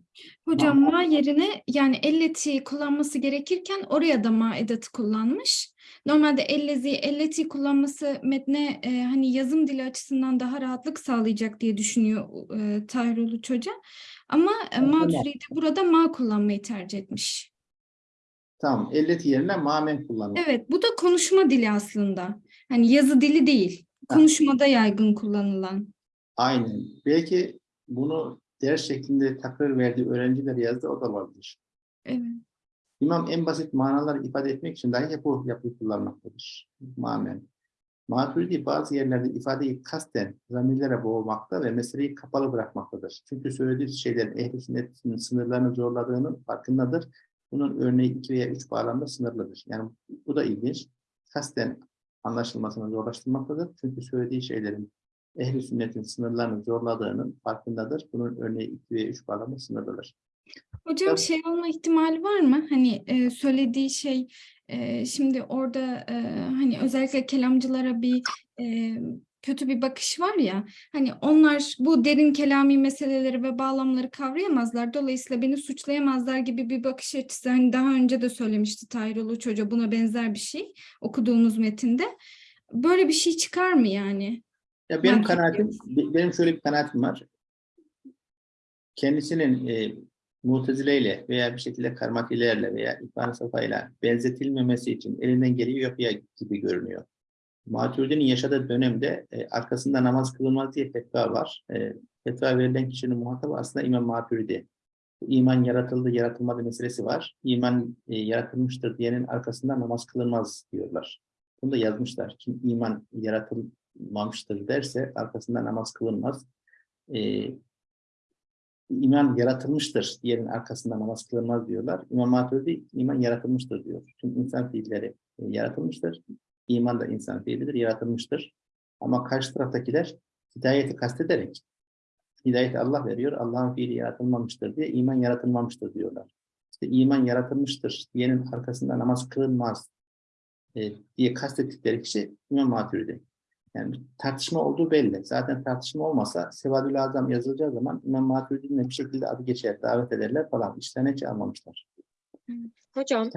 Hocam ma yerine yani elleti kullanması gerekirken oraya da ma edatı kullanmış. Normalde ellezi, elleti kullanması metne e, hani yazım dili açısından daha rahatlık sağlayacak diye düşünüyor e, Tahir Uluç Hoca. Ama e, Tamam. Maturidi burada ma kullanmayı tercih etmiş. Tamam. Elleti yerine mamen kullanılır. Evet, bu da konuşma dili aslında. Hani yazı dili değil, konuşmada yaygın kullanılan. Aynen. Belki bunu ders şeklinde takrir verdiği öğrenciler yazdı, o da vardır. Evet. İmam en basit manaları ifade etmek için dahi bu yapıyı kullanmaktadır. Mamen. Maturidi bazı yerlerde ifadeyi kasten zamirlere boğmakta ve meseleyi kapalı bırakmaktadır. Çünkü söylediği şeylerin ehl-i sünnetin sınırlarını zorladığının farkındadır. Bunun örneği iki veya üç bağlamda sınırlıdır. Yani bu da ilginç. Kasten anlaşılmasını zorlaştırmaktadır. Çünkü söylediği şeylerin ehl-i sünnetin sınırlarını zorladığının farkındadır. Bunun örneği iki veya üç bağlamda sınırlıdır. Hocam Tabii. şey olma ihtimali var mı? Hani e, söylediği şey e, şimdi orada e, hani özellikle kelamcılara bir e, kötü bir bakış var ya hani onlar bu derin kelami meseleleri ve bağlamları kavrayamazlar dolayısıyla beni suçlayamazlar gibi bir bakış açısı hani daha önce de söylemişti Tahir Uluç Hoca buna benzer bir şey okuduğunuz metinde böyle bir şey çıkar mı yani? Ya benim Fark kanaatim, ediyoruz. benim şöyle bir kanaatim var. Kendisinin e, Mutezile'yle veya bir şekilde karmatilerle veya İbn Safa'yla benzetilmemesi için elinden geliyor yapıyor gibi görünüyor. Maturidi'nin yaşadığı dönemde e, arkasında namaz kılınmaz diye fetva var. E, fetva verilen kişinin muhatabı aslında İmam Maturidi. İman yaratıldı, yaratılmadı meselesi var. İman e, yaratılmıştır diyenin arkasında namaz kılınmaz diyorlar. Bunu da yazmışlar. Kim iman yaratılmamıştır derse arkasında namaz kılınmaz. E, iman yaratılmıştır diyenin arkasında namaz kılınmaz diyorlar. İmam Maturidi iman yaratılmıştır diyor. Çünkü insan fiilleri e, yaratılmıştır. İman da insan fiilidir, yaratılmıştır. Ama karşı taraftakiler hidayeti kastederek hidayeti Allah veriyor, Allah'ın fiili yaratılmamıştır diye iman yaratılmamıştır diyorlar. İşte iman yaratılmıştır diyenin arkasında namaz kılınmaz e, diye kastettikleri kişi İmam Maturidi. Yani tartışma olduğu belli. Zaten tartışma olmasa Sevadül Azam yazılacağı zaman İmam Maturidi'nin bir şekilde adı geçer, davet ederler falan. İşlerine hiç almamışlar. Hocam,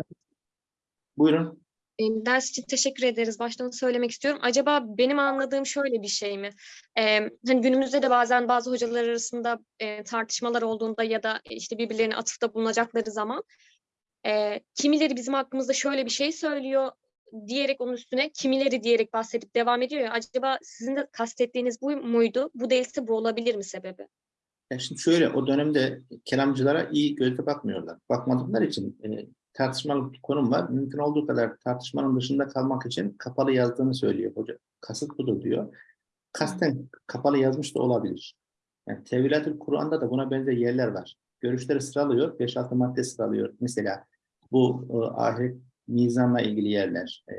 Buyurun. e, ders için teşekkür ederiz. Baştan söylemek istiyorum. Acaba benim anladığım şöyle bir şey mi? E, hani günümüzde de bazen bazı hocalar arasında e, tartışmalar olduğunda ya da işte birbirlerine atıfta bulunacakları zaman e, kimileri bizim hakkımızda şöyle bir şey söylüyor diyerek onun üstüne kimileri diyerek bahsedip devam ediyor ya. Acaba sizin de kastettiğiniz bu muydu? Bu değilse bu olabilir mi sebebi? Ya şimdi şöyle, o dönemde kelamcılara iyi gözle bakmıyorlar. Bakmadıkları için e, tartışmalı bir konum var. Mümkün olduğu kadar tartışmanın dışında kalmak için kapalı yazdığını söylüyor hoca. Kasıt budur diyor. Kasten kapalı yazmış da olabilir. Yani Tevilatül Kur'an'da da buna benzer yerler var. Görüşleri sıralıyor, 5-6 madde sıralıyor. Mesela bu e, ahiret mizanla ilgili yerler, e,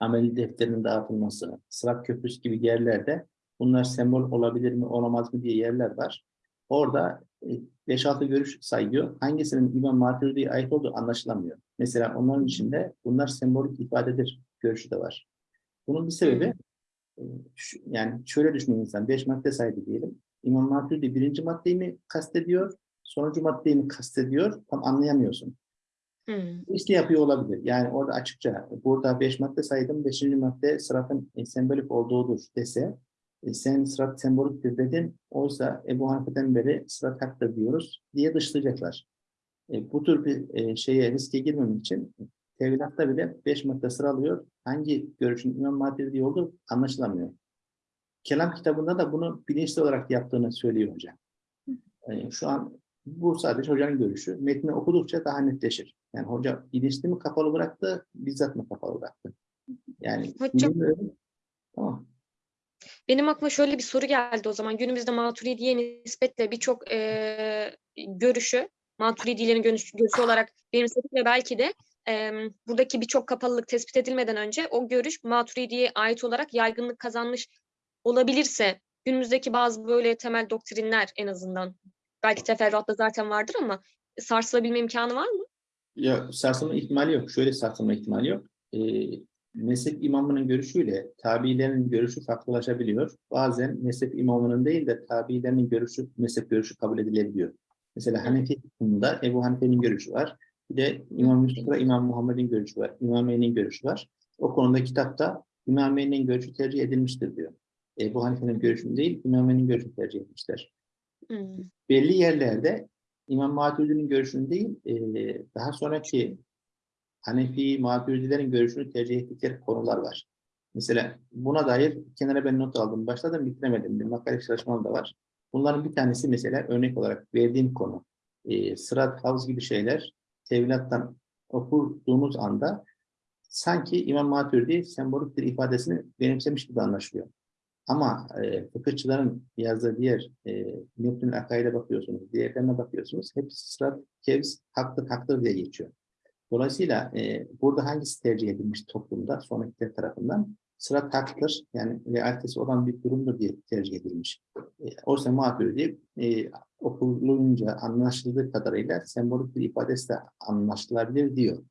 amel defterinin dağıtılması, Sırat Köprüsü gibi yerlerde bunlar sembol olabilir mi, olamaz mı diye yerler var. Orada e, 5-6 görüş sayıyor. Hangisinin İmam Maturidi'ye ait olduğu anlaşılamıyor. Mesela onların içinde bunlar sembolik ifadedir görüşü de var. Bunun bir sebebi e, yani şöyle düşünün insan 5 madde saydı diyelim. İmam Maturidi birinci maddeyi mi kastediyor, sonuncu maddeyi mi kastediyor tam anlayamıyorsun. Hmm. İşte yapıyor olabilir. Yani orada açıkça burada beş madde saydım. Beşinci madde sıratın e, sembolik olduğudur dese e, sen sırat semboliktir dedin. Oysa Ebu Hanife'den beri sırat haktır diyoruz diye dışlayacaklar. E, bu tür bir e, şeye riske girmemek için tevhidatta bile beş madde sıralıyor. Hangi görüşün İmam Maturidi olduğu anlaşılamıyor. Kelam kitabında da bunu bilinçli olarak yaptığını söylüyor hocam. E, şu an bu sadece hocanın görüşü. Metni okudukça daha netleşir. Yani hoca bilinçli mi kapalı bıraktı, bizzat mı kapalı bıraktı? Yani Hocam-. Tamam. Benim aklıma şöyle bir soru geldi o zaman. Günümüzde Maturidi'ye nispetle birçok eee, görüşü, Maturidilerin görüş, görüşü olarak benimsedik ve belki de eee, buradaki birçok kapalılık tespit edilmeden önce o görüş Maturidi'ye ait olarak yaygınlık kazanmış olabilirse günümüzdeki bazı böyle temel doktrinler en azından belki teferruatta zaten vardır ama sarsılabilme imkanı var mı? Ya sarsılma ihtimali yok. Şöyle sarsılma ihtimali yok. Ee, mezhep imamının görüşüyle tabiilerin görüşü farklılaşabiliyor. Bazen mezhep imamının değil de tabiilerin görüşü, mezhep görüşü kabul edilebiliyor. Mesela Hanefi kısmında Ebu Hanife'nin görüşü var. Bir de İmam Yusuf'la İmam Muhammed'in görüşü var. İmameyn'in görüşü var. O konuda kitapta İmameyn'in görüşü tercih edilmiştir diyor. Ebu Hanife'nin görüşü değil, İmameyn'in görüşü tercih etmişler Hmm. belli yerlerde İmam Maturidi'nin görüşünü değil, eee, daha sonraki Hanefi, Maturidilerin görüşünü tercih ettikleri konular var. Mesela buna dair kenara ben not aldım. Başladım bitiremedim. Bir makale çalışmam da var. Bunların bir tanesi mesela örnek olarak verdiğim konu. Eee sırat, havz gibi şeyler tevhilattan okuduğunuz anda sanki İmam Maturidi sembolik bir ifadesini benimsemiş gibi anlaşılıyor. Ama e, fıkıhçıların yazdığı diğer e, Metnül Akaid'e bakıyorsunuz, diğerlerine bakıyorsunuz. Hepsi sırat, kevz, haktır, haktır diye geçiyor. Dolayısıyla e, burada hangisi tercih edilmiş toplumda sonrakiler tarafından? Sırat haktır, yani realitesi olan bir durumdur diye tercih edilmiş. E, oysa Maturidi e, okulunca anlaşıldığı kadarıyla sembolik bir ifadesi de anlaşılabilir diyor.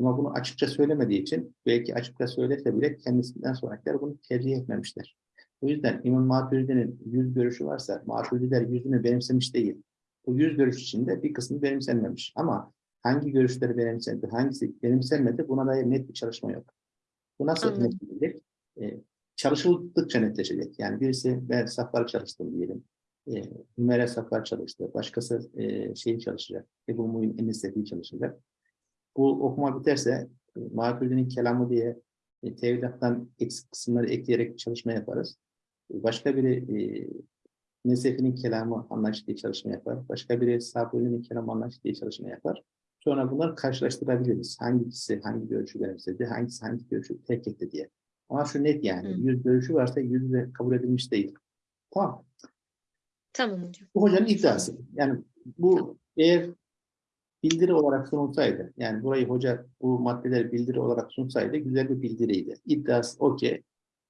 Ama bunu açıkça söylemediği için belki açıkça söylese bile kendisinden sonrakiler bunu tercih etmemişler. O yüzden İmam Maturidi'nin yüz görüşü varsa Maturidiler yüzünü benimsemiş değil. Bu yüz görüş içinde bir kısmı benimsenmemiş. Ama hangi görüşleri benimsendi, hangisi benimsenmedi buna dair net bir çalışma yok. Bu nasıl Anladım. netleşecek? Ee, çalışıldıkça netleşecek. Yani birisi ben safları çalıştım diyelim. E, Ümer'e saflar çalıştı. Başkası e, şeyi çalışacak. Ebu Mu'in Enis'teki çalışacak. Bu okuma biterse e, Maturidi'nin kelamı diye e, tevhidattan eksik kısımları ekleyerek çalışma yaparız. Başka biri e, Nesefi'nin kelamı anlayış diye çalışma yapar. Başka biri Sabuni'nin kelamı anlayış diye çalışma yapar. Sonra bunları karşılaştırabiliriz. Hangisi hangi görüşü benimsedi, hangisi hangi görüşü terk etti diye. Ama şu net yani, Hı. yüz görüşü varsa yüz de kabul edilmiş değil. Tamam. Tamam hocam. Bu hocanın iddiası. Yani bu eğer bildiri olarak sunulsaydı, yani burayı hoca bu maddeleri bildiri olarak sunsaydı güzel bir bildiriydi. İddiası o ki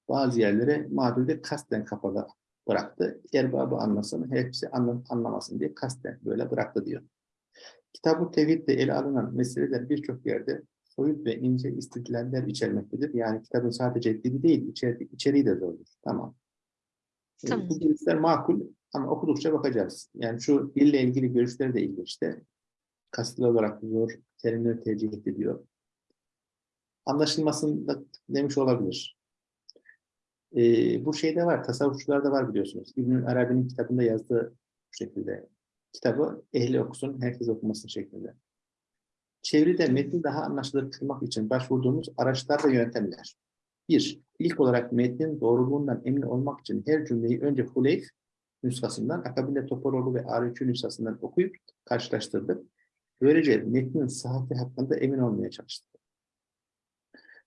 bazı yerlere mağdurda kasten kapalı bıraktı. Erbabı anlasın, hepsi anlam anlamasın diye kasten böyle bıraktı diyor. Kitab-ı Tevhid'de ele alınan meseleler birçok yerde soyut ve ince istidlaller içermektedir. Yani kitabın sadece dili değil, içeri, içeriği de zordur. Tamam. E, Tamam. Bu görüşler makul ama okudukça bakacağız. Yani şu dille ilgili görüşleri de ilginç işte. Kastlı olarak zor terimleri tercih etti diyor. Anlaşılmasında demiş olabilir. Ee, bu şeyde var, tasavvufçularda var biliyorsunuz. İbnül Arabi'nin kitabında yazdığı şekilde. Kitabı ehli okusun, herkes okumasın şeklinde. Çevrede metni daha anlaşılır kılmak için başvurduğumuz araçlar ve yöntemler. Bir, ilk olarak metnin doğruluğundan emin olmak için her cümleyi önce Huleyf nüshasından, akabinde Topaloğlu ve Arifçi nüshasından okuyup karşılaştırdık. Böylece metnin sıhhati hakkında emin olmaya çalıştık.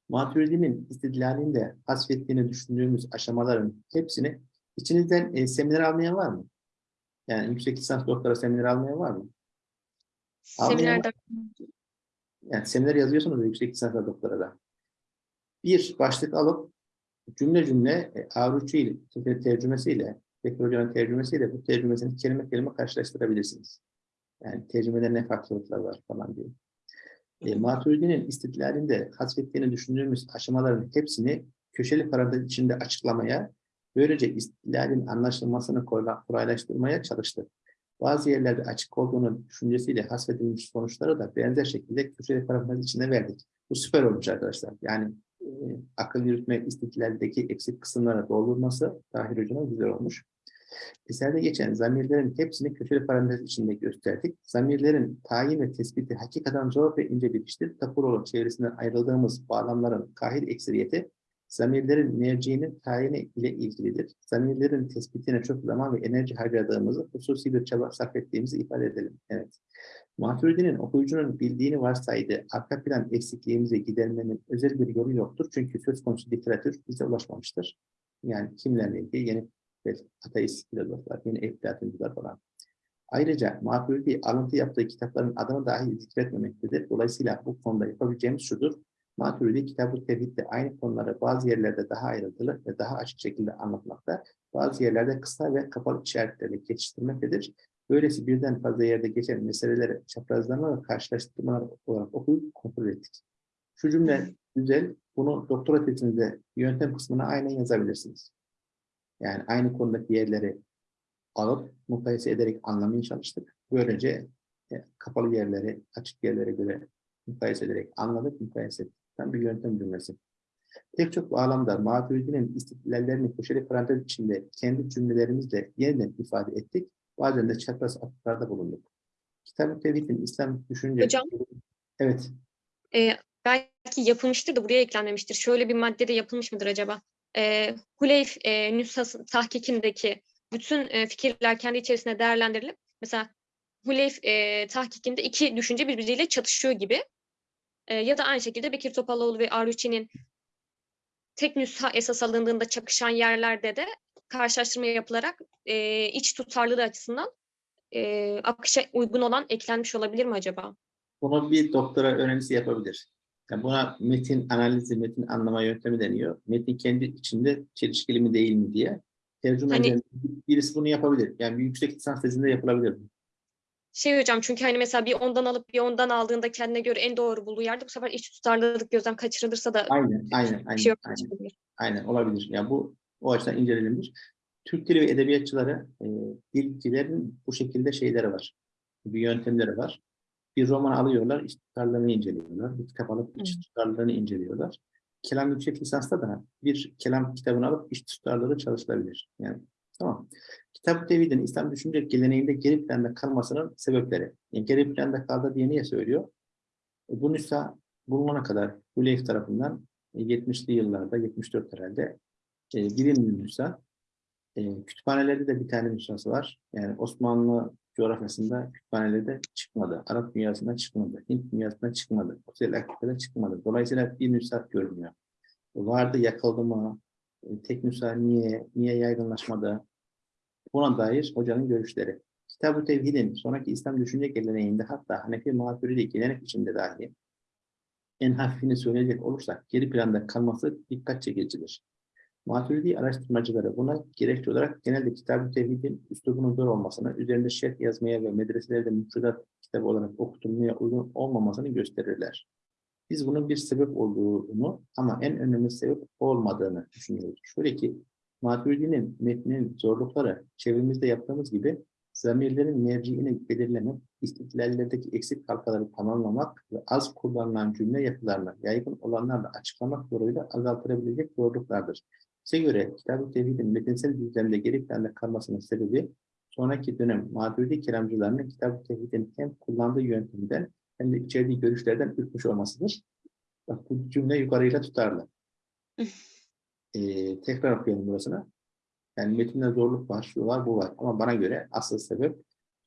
Maturidi'nin istidlalinde hasfettiğini düşündüğümüz aşamaların hepsini içinizden e, seminer almayan var mı? Yani yüksek lisans doktora seminer almayan var mı? Seminerde Yani seminer yazıyorsunuz ya yüksek lisans ve doktorada. Bir başlık alıp cümle cümle e, Avruçu ile tercümesiyle, Bekir Hoca'nın tercümesiyle bu tercümesini kelime kelime karşılaştırabilirsiniz. Yani tercümede ne farklılıklar var falan diye. E, Maturidi'nin istidlalinde hasfettiğini düşündüğümüz aşamaların hepsini köşeli parantez içinde açıklamaya, böylece istidlalin anlaşılmasını kolayla- kolaylaştırmaya çalıştık. bazı yerlerde açık olduğunu düşüncesiyle hasfedilmiş sonuçları da benzer şekilde köşeli parantez içinde verdik. Bu süper olmuş arkadaşlar. Yani e, akıl yürütme istiklaldeki eksik kısımlara doldurması Tahir Hoca'nın güzel olmuş. Eserde geçen zamirlerin hepsini köşeli parantez içinde gösterdik. Zamirlerin tayin ve tespiti hakikaten zor ve ince bir iştir. Tapuroğlu çevresinden ayrıldığımız bağlamların kahir ekseriyeti zamirlerin merciğinin tayini ile ilgilidir. Zamirlerin tespitine çok zaman ve enerji harcadığımızı, hususi bir çaba sarf ettiğimizi ifade edelim. Evet. Maturidi'nin okuyucunun bildiğini varsaydı, arka plan eksikliğimizi gidermenin özel bir yolu yoktur. Çünkü söz konusu literatür bize ulaşmamıştır. Yani kimlerle ilgili yeni ateist filozoflar, yeni eflatüncüler falan. Ayrıca Maturidi alıntı yaptığı kitapların adını dahi zikretmemektedir. Dolayısıyla bu konuda yapabileceğimiz şudur. Maturidi kitabı tevhidde aynı konuları bazı yerlerde daha ayrıntılı ve daha açık şekilde anlatmakta, bazı yerlerde kısa ve kapalı işaretlerle geçiştirmektedir. Böylesi birden fazla yerde geçen meseleleri çaprazlama ve karşılaştırmalar olarak okuyup kontrol ettik. Şu cümle güzel, bunu doktora tezinizde yöntem kısmına aynen yazabilirsiniz. Yani aynı konudaki yerleri alıp mukayese ederek anlamaya çalıştık. Böylece e, kapalı yerleri açık yerlere göre mukayese ederek anladık, mukayese ettik. Tam bir yöntem cümlesi. Pek çok bağlamda Maturidi'nin istiklallerini köşeli parantez içinde kendi cümlelerimizle yeniden ifade ettik. Bazen de çapraz atıklarda bulunduk. Kitab-ı Tevhid'in İslam düşünce... Hocam. Evet. Ee, belki yapılmıştır da buraya eklenmemiştir. Şöyle bir maddede yapılmış mıdır acaba? Ee, Huleyf e, nüshası tahkikindeki bütün e, fikirler kendi içerisinde değerlendirilip mesela Huleyf e, tahkikinde iki düşünce birbiriyle çatışıyor gibi. E, ya da aynı şekilde Bekir Topaloğlu ve Arruçi'nin tek nüsha esas alındığında çakışan yerlerde de karşılaştırma yapılarak e, iç tutarlılığı açısından e, akışa uygun olan eklenmiş olabilir mi acaba? Bunu bir doktora öğrencisi yapabilir. Yani buna metin analizi, metin anlama yöntemi deniyor. Metin kendi içinde çelişkili mi değil mi diye. Tercüme Hani- eden birisi bunu yapabilir. Yani bir yüksek lisans tezinde yapılabilir. Şey hocam çünkü hani mesela bir ondan alıp bir ondan aldığında kendine göre en doğru bulduğu yerde bu sefer iç tutarlılık gözden kaçırılırsa da Aynen, aynen, bir aynen. şey yok. aynen. Aynen olabilir. Yani bu o açıdan incelenebilir. Türk dili ve edebiyatçıları, e, dilcilerin bu şekilde şeyleri var. Bir yöntemleri var. Bir roman alıyorlar, iç tutarlarını inceliyorlar. Bir kitap alıp iç tutarlarını inceliyorlar. Kelam yüksek lisansta da bir kelam kitabını alıp iç tutarları çalışılabilir. Yani tamam. Kitap Tevhid'in İslam düşünce geleneğinde geri planda kalmasının sebepleri. Yani geri planda kaldı diye niye söylüyor? E, bu nüsha bulunana kadar Hüleyf tarafından e, 70'li yıllarda, 74 herhalde e, bilinmiyor nüsha. E, kütüphanelerde de bir tane nüshası var. Yani Osmanlı coğrafyasında kütüphanelerde çıkmadı. Arap dünyasında çıkmadı. Hint dünyasında çıkmadı. Kuzey Afrika'da çıkmadı. Dolayısıyla bir nüsha görünüyor. Vardı yakıldı mı? E, tek nüsha niye? Niye yaygınlaşmadı? Buna dair hocanın görüşleri. Kitab-ı Tevhid'in sonraki İslam düşünce geleneğinde hatta Hanefi Maturidi gelenek içinde dahi en hafifini söyleyecek olursak geri planda kalması dikkat çekicidir. Maturidi araştırmacıları buna gerekçe olarak genelde Kitab-ı Tevhid'in üslubunun zor olmasını, üzerinde şerh yazmaya ve medreselerde müfredat kitabı olarak okutulmaya uygun olmamasını gösterirler. Biz bunun bir sebep olduğunu ama en önemli sebep olmadığını düşünüyoruz. Şöyle ki Maturidi'nin metninin zorlukları çevremizde yaptığımız gibi zamirlerin merciini belirlemek, istiklallerdeki eksik halkaları tamamlamak ve az kullanılan cümle yapılarını yaygın olanlarla açıklamak yoluyla azaltılabilecek zorluklardır. Bize göre Kitab-ı Tevhid'in metinsel düzlemde geri planda kalmasının sebebi sonraki dönem Maturidi kelamcılarının Kitab-ı Tevhid'in hem kullandığı yöntemden hem de içerdiği görüşlerden ürkmüş olmasıdır. Bak bu cümle yukarıyla tutarlı. Ee, tekrar okuyalım burasını. Yani metinde zorluk var, şu var, bu var. Ama bana göre asıl sebep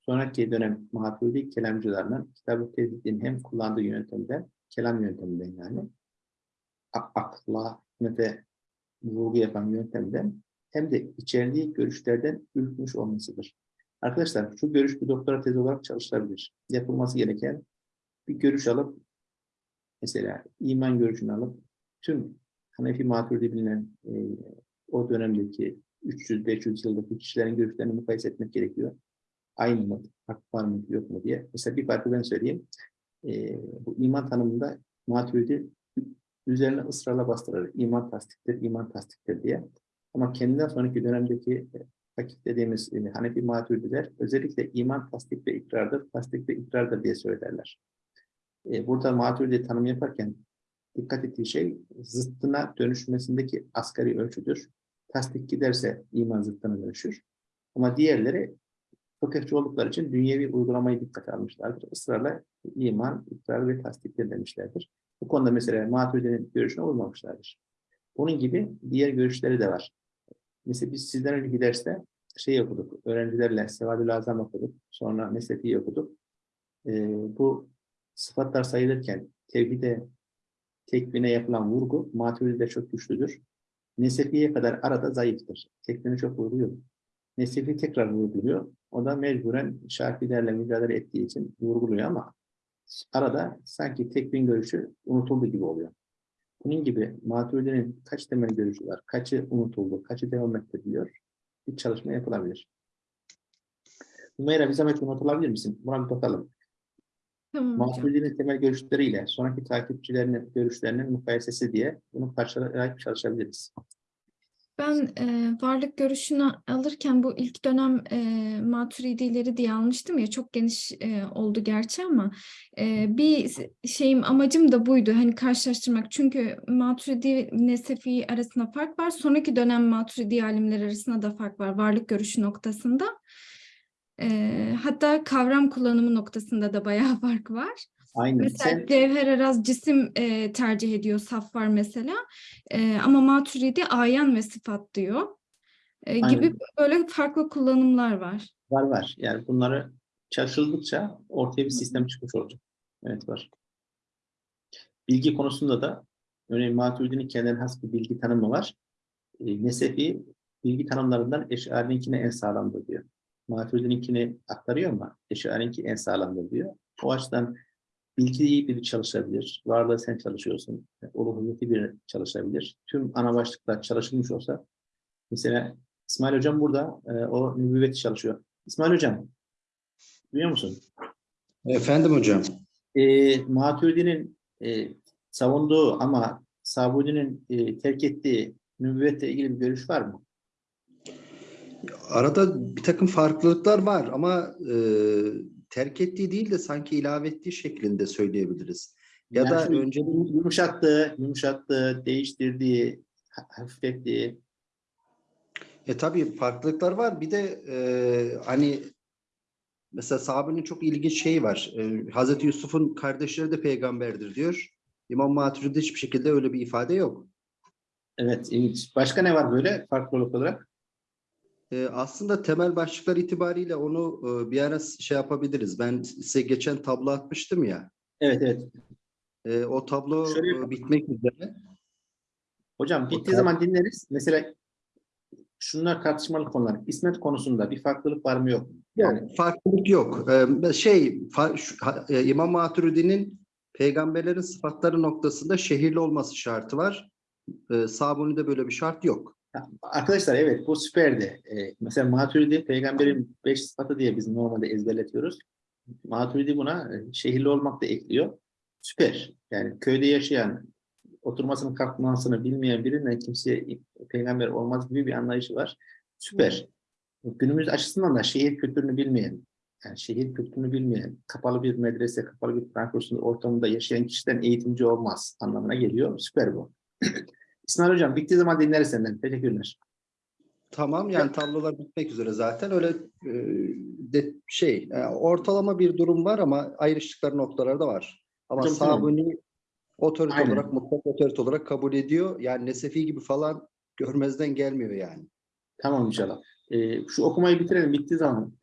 sonraki dönem Maturidi kelamcılarının Kitab-ı Tevhid'in hem kullandığı yöntemden, kelam yönteminden yani, ak- akla, hikmete vurgu yapan yöntemden hem de içerdiği görüşlerden ürkmüş olmasıdır. Arkadaşlar şu görüş bir doktora tezi olarak çalışılabilir. Yapılması gereken bir görüş alıp mesela iman görüşünü alıp tüm Hanefi Maturidi bilinen e, o dönemdeki 300-500 yıldaki kişilerin görüşlerini mukayese etmek gerekiyor. Aynı mı? Fark var mı? Yok mu diye. Mesela bir farkı ben söyleyeyim. E, bu iman tanımında Maturidi üzerine ısrarla bastırır. İman tasdiktir, iman tasdiktir diye. Ama kendinden sonraki dönemdeki fakih dediğimiz e, Hanefi maturidiler özellikle iman tasdik ve ikrardır, tasdik ve ikrardır diye söylerler. E, burada maturidi tanım yaparken dikkat ettiği şey zıttına dönüşmesindeki asgari ölçüdür. Tasdik giderse iman zıttına dönüşür. Ama diğerleri fıkıhçı oldukları için dünyevi uygulamayı dikkate almışlardır. Israrla iman, ikrar ve tasdikler demişlerdir. Bu konuda mesela Maturidi'nin görüşüne uymamışlardır. Bunun gibi diğer görüşleri de var. Mesela biz sizden önceki derste şey okuduk, öğrencilerle Sevadül Azam okuduk, sonra Mesnefi'yi okuduk. Ee, bu sıfatlar sayılırken tevhide, tekvine yapılan vurgu Maturidi'de çok güçlüdür. Nesefi'ye kadar arada zayıftır. Tekvini çok vurguyor. Nesefi tekrar vurguluyor. O da mecburen Şafilerle mücadele ettiği için vurguluyor ama arada sanki tekvin görüşü unutuldu gibi oluyor. Bunun gibi Maturidi'nin kaç temel görüşü var, kaçı unutuldu, kaçı devam ettiriliyor bir çalışma yapılabilir. Hümeyra bir zahmet unutulabilir misin? Buna bir bakalım. Tamam. Maturidi'nin temel görüşleriyle sonraki takipçilerinin görüşlerinin mukayesesi diye bunu parçalayarak çalışabiliriz. Ben e, varlık görüşünü alırken bu ilk dönem e, maturidileri diye almıştım ya çok geniş e, oldu gerçi ama e, bir şeyim amacım da buydu hani karşılaştırmak çünkü maturidi nesefi arasında fark var sonraki dönem maturidi alimler arasında da fark var varlık görüşü noktasında E, hatta kavram kullanımı noktasında da bayağı fark var. Aynen. Mesela Sen, Cevher Araz cisim e, tercih ediyor, saf var mesela. E, ama Maturidi ayan ve sıfat diyor. E, gibi Aynen. böyle farklı kullanımlar var. var var. Yani bunları çalışıldıkça ortaya bir sistem çıkmış olacak. Evet var. Bilgi konusunda da örneğin Maturidi'nin kendine has bir bilgi tanımı var. E, Nesefi bilgi tanımlarından Eş'ari'ninkine en sağlamdır diyor. Maturidi'ninkini aktarıyor ama Eş'ari'ninki en sağlamdır diyor. O açıdan bilgiyi biri çalışabilir. Varlığı sen çalışıyorsun. Uluhiyeti biri çalışabilir. Tüm ana başlıklar çalışılmış olsa mesela İsmail Hocam burada e, o nübüvveti çalışıyor. İsmail Hocam duyuyor musun? Efendim hocam. E, Maturidi'nin e, savunduğu ama Sabudi'nin e, terk ettiği nübüvvetle ilgili bir görüş var mı? Arada bir takım farklılıklar var ama e, terk ettiği değil de sanki ilave ettiği şeklinde söyleyebiliriz. Ya Yani da önce yumuşattığı, yumuşattığı, değiştirdiği, ha- hafiflettiği. e tabii farklılıklar var. Bir de e, hani mesela sahabenin çok ilginç şeyi var. E, Hazreti Yusuf'un kardeşleri de peygamberdir diyor. İmam Maturidi'de hiçbir şekilde öyle bir ifade yok. Evet, ilginç. Başka ne var böyle farklılık olarak? E, aslında temel başlıklar itibariyle onu e, bir ara şey yapabiliriz. Ben size geçen tablo atmıştım ya. Evet, evet. E, o tablo Şöyle e, bitmek üzere. Hocam bittiği zaman dinleriz. Mesela şunlar tartışmalı konular. İsmet konusunda bir farklılık var mı yok mu? Yani Yok, farklılık yok. Ee, şey, fa- şu- ha- e, İmam Maturidi'nin peygamberlerin sıfatları noktasında şehirli olması şartı var. Ee, Sabuni'de böyle bir şart yok. Arkadaşlar evet bu süperdi. Ee, mesela Maturidi peygamberin beş sıfatı diye biz normalde ezberletiyoruz. Maturidi buna e, şehirli olmak da ekliyor. Süper. Yani köyde yaşayan, oturmasını kalkmasını bilmeyen birinden kimseye peygamber olmaz gibi bir anlayışı var. Süper. Günümüz açısından da şehir kültürünü bilmeyen, yani şehir kültürünü bilmeyen, kapalı bir medrese, kapalı bir Kur'an kursunun ortamında yaşayan kişiden eğitimci olmaz anlamına geliyor. Süper bu. İsmail Hocam bittiği zaman dinleriz senden. Teşekkürler. Tamam yani tablolar bitmek üzere zaten. Öyle e, de, şey e, ortalama bir durum var ama ayrıştıkları noktalar da var. Ama Hocam, tamam. Sabuni otorite Aynen. olarak mutlak otorite olarak kabul ediyor. Yani Nesefi gibi falan görmezden gelmiyor yani. Tamam inşallah. Ee, şu okumayı bitirelim. Bittiği zaman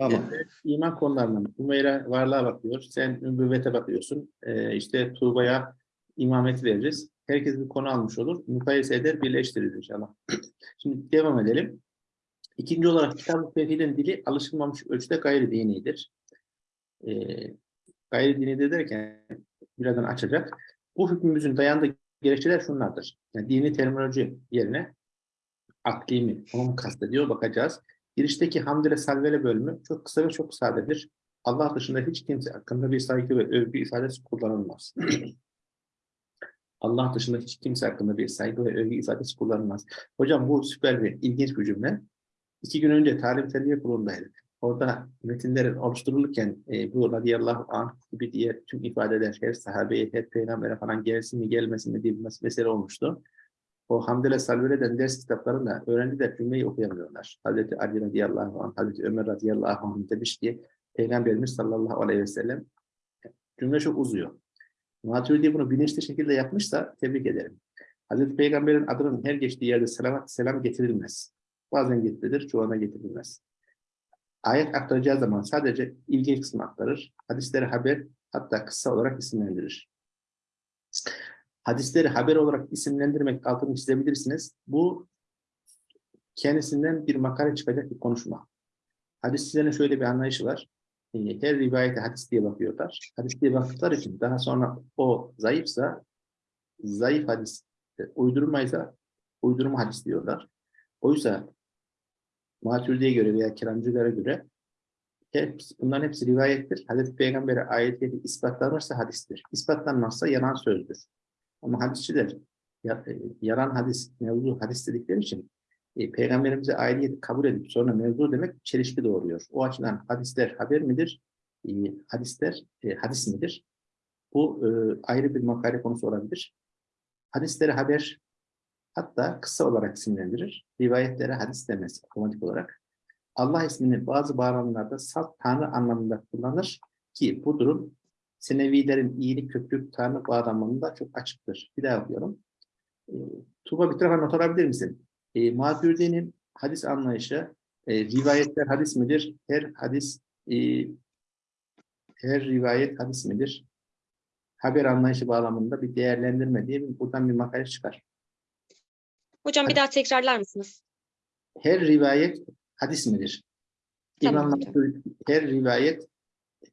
Tamam. Evet, iman konularından. Umeyra varlığa bakıyor. Sen nübüvvete bakıyorsun. Ee, işte Tuğba'ya imamet veririz. Herkes bir konu almış olur. Mukayese eder, birleştiririz inşallah. Şimdi devam edelim. İkinci olarak kitab-ı tevhidin dili alışılmamış ölçüde gayri dinidir. Ee, gayri dini de derken birazdan açacak. Bu hükmümüzün dayandığı gerekçeler şunlardır. Yani dini terminoloji yerine akli mi? Onu mu kastediyor? Bakacağız. Girişteki hamdele salvele bölümü çok kısa ve çok sadedir. Allah dışında hiç kimse hakkında bir saygı ve övgü ifadesi kullanılmaz. Allah dışında hiç kimse hakkında bir saygı ve övgü ifadesi kullanılmaz. Hocam bu süper bir ilginç bir cümle. iki gün önce talim terbiye kurulundaydık. Orada metinlerin oluşturulurken e, bu radıyallahu anh gibi diye tüm ifadeler her sahabeye, her peygambere falan gelsin mi gelmesin mi diye bir mes- mesele olmuştu. O Hamdele Salvere'den ders kitaplarında öğrenciler cümleyi okuyamıyorlar. Hazreti Ali radıyallahu anh, Hazreti Ömer radıyallahu anh demiş ki Peygamberimiz sallallahu aleyhi ve sellem cümle çok uzuyor. Maturidi bunu bilinçli şekilde yapmışsa tebrik ederim. Hazreti Peygamber'in adının her geçtiği yerde selavat, selam getirilmez. Bazen getirilir, çoğuna getirilmez. Ayet aktaracağı zaman sadece ilgili kısmı aktarır. Hadisleri haber, hatta kısa olarak isimlendirir. Hadisleri haber olarak isimlendirmek altını çizebilirsiniz. Bu kendisinden bir makale çıkacak bir konuşma. Hadisçilerin şöyle bir anlayışı var. Her rivayete hadis diye bakıyorlar. Hadis diye baktıkları için daha sonra o zayıfsa zayıf hadis, e, uydurmaysa uydurma hadis diyorlar. Oysa Maturidi'ye göre veya Keramcılara göre hepsi, bunların hepsi rivayettir. Hazreti Peygamber'e ayetleri ispatlanırsa hadistir. İspatlanmazsa yalan sözdür. Ama hadisçiler ya- e, hadis, mevzu hadis dedikleri için e, Peygamberimize aidiyeti kabul edip sonra mevzu demek çelişki doğuruyor. O açıdan hadisler haber midir? E, hadisler e, hadis midir? Bu e, ayrı bir makale konusu olabilir. Hadisleri haber hatta kısa olarak isimlendirir. Rivayetlere hadis demez otomatik olarak. Allah ismini bazı bağlamlarda salt tanrı anlamında kullanır ki bu durum Senevilerin iyilik köklük tanrı bağlamında çok açıktır. Bir daha okuyorum. E, Tuğba bir tarafa not alabilir misin? E, Maturidi'nin hadis anlayışı, e, rivayetler hadis midir? Her hadis, e, her rivayet hadis midir? Haber anlayışı bağlamında bir değerlendirme diye buradan bir makale çıkar. Hocam bir daha tekrarlar mısınız? Her rivayet hadis midir? Tamam İmam. Maturidi, her rivayet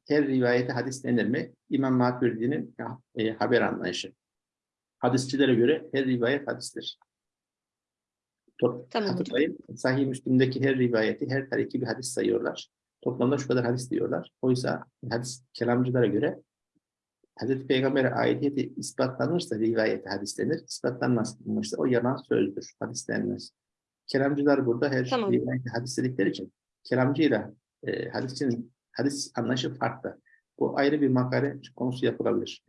her rivayete hadis denir mi? İmam Maturidi'nin e, haber anlayışı. Hadisçilere göre her rivayet hadistir. Tamam hatırlayın, Sahih Müslim'deki her rivayeti her tariki bir hadis sayıyorlar. Toplamda şu kadar hadis diyorlar. Oysa hadis kelamcılara göre Hazreti Peygamber'e aidiyeti ispatlanırsa rivayete hadis denir. İspatlanmazsa o yalan sözdür. Hadis denmez. Kelamcılar burada her Tamam. rivayete hadis dedikleri için kelamcıyla e, hadisçinin hadis anlayışı farklı. Bu ayrı bir makale konusu yapılabilir.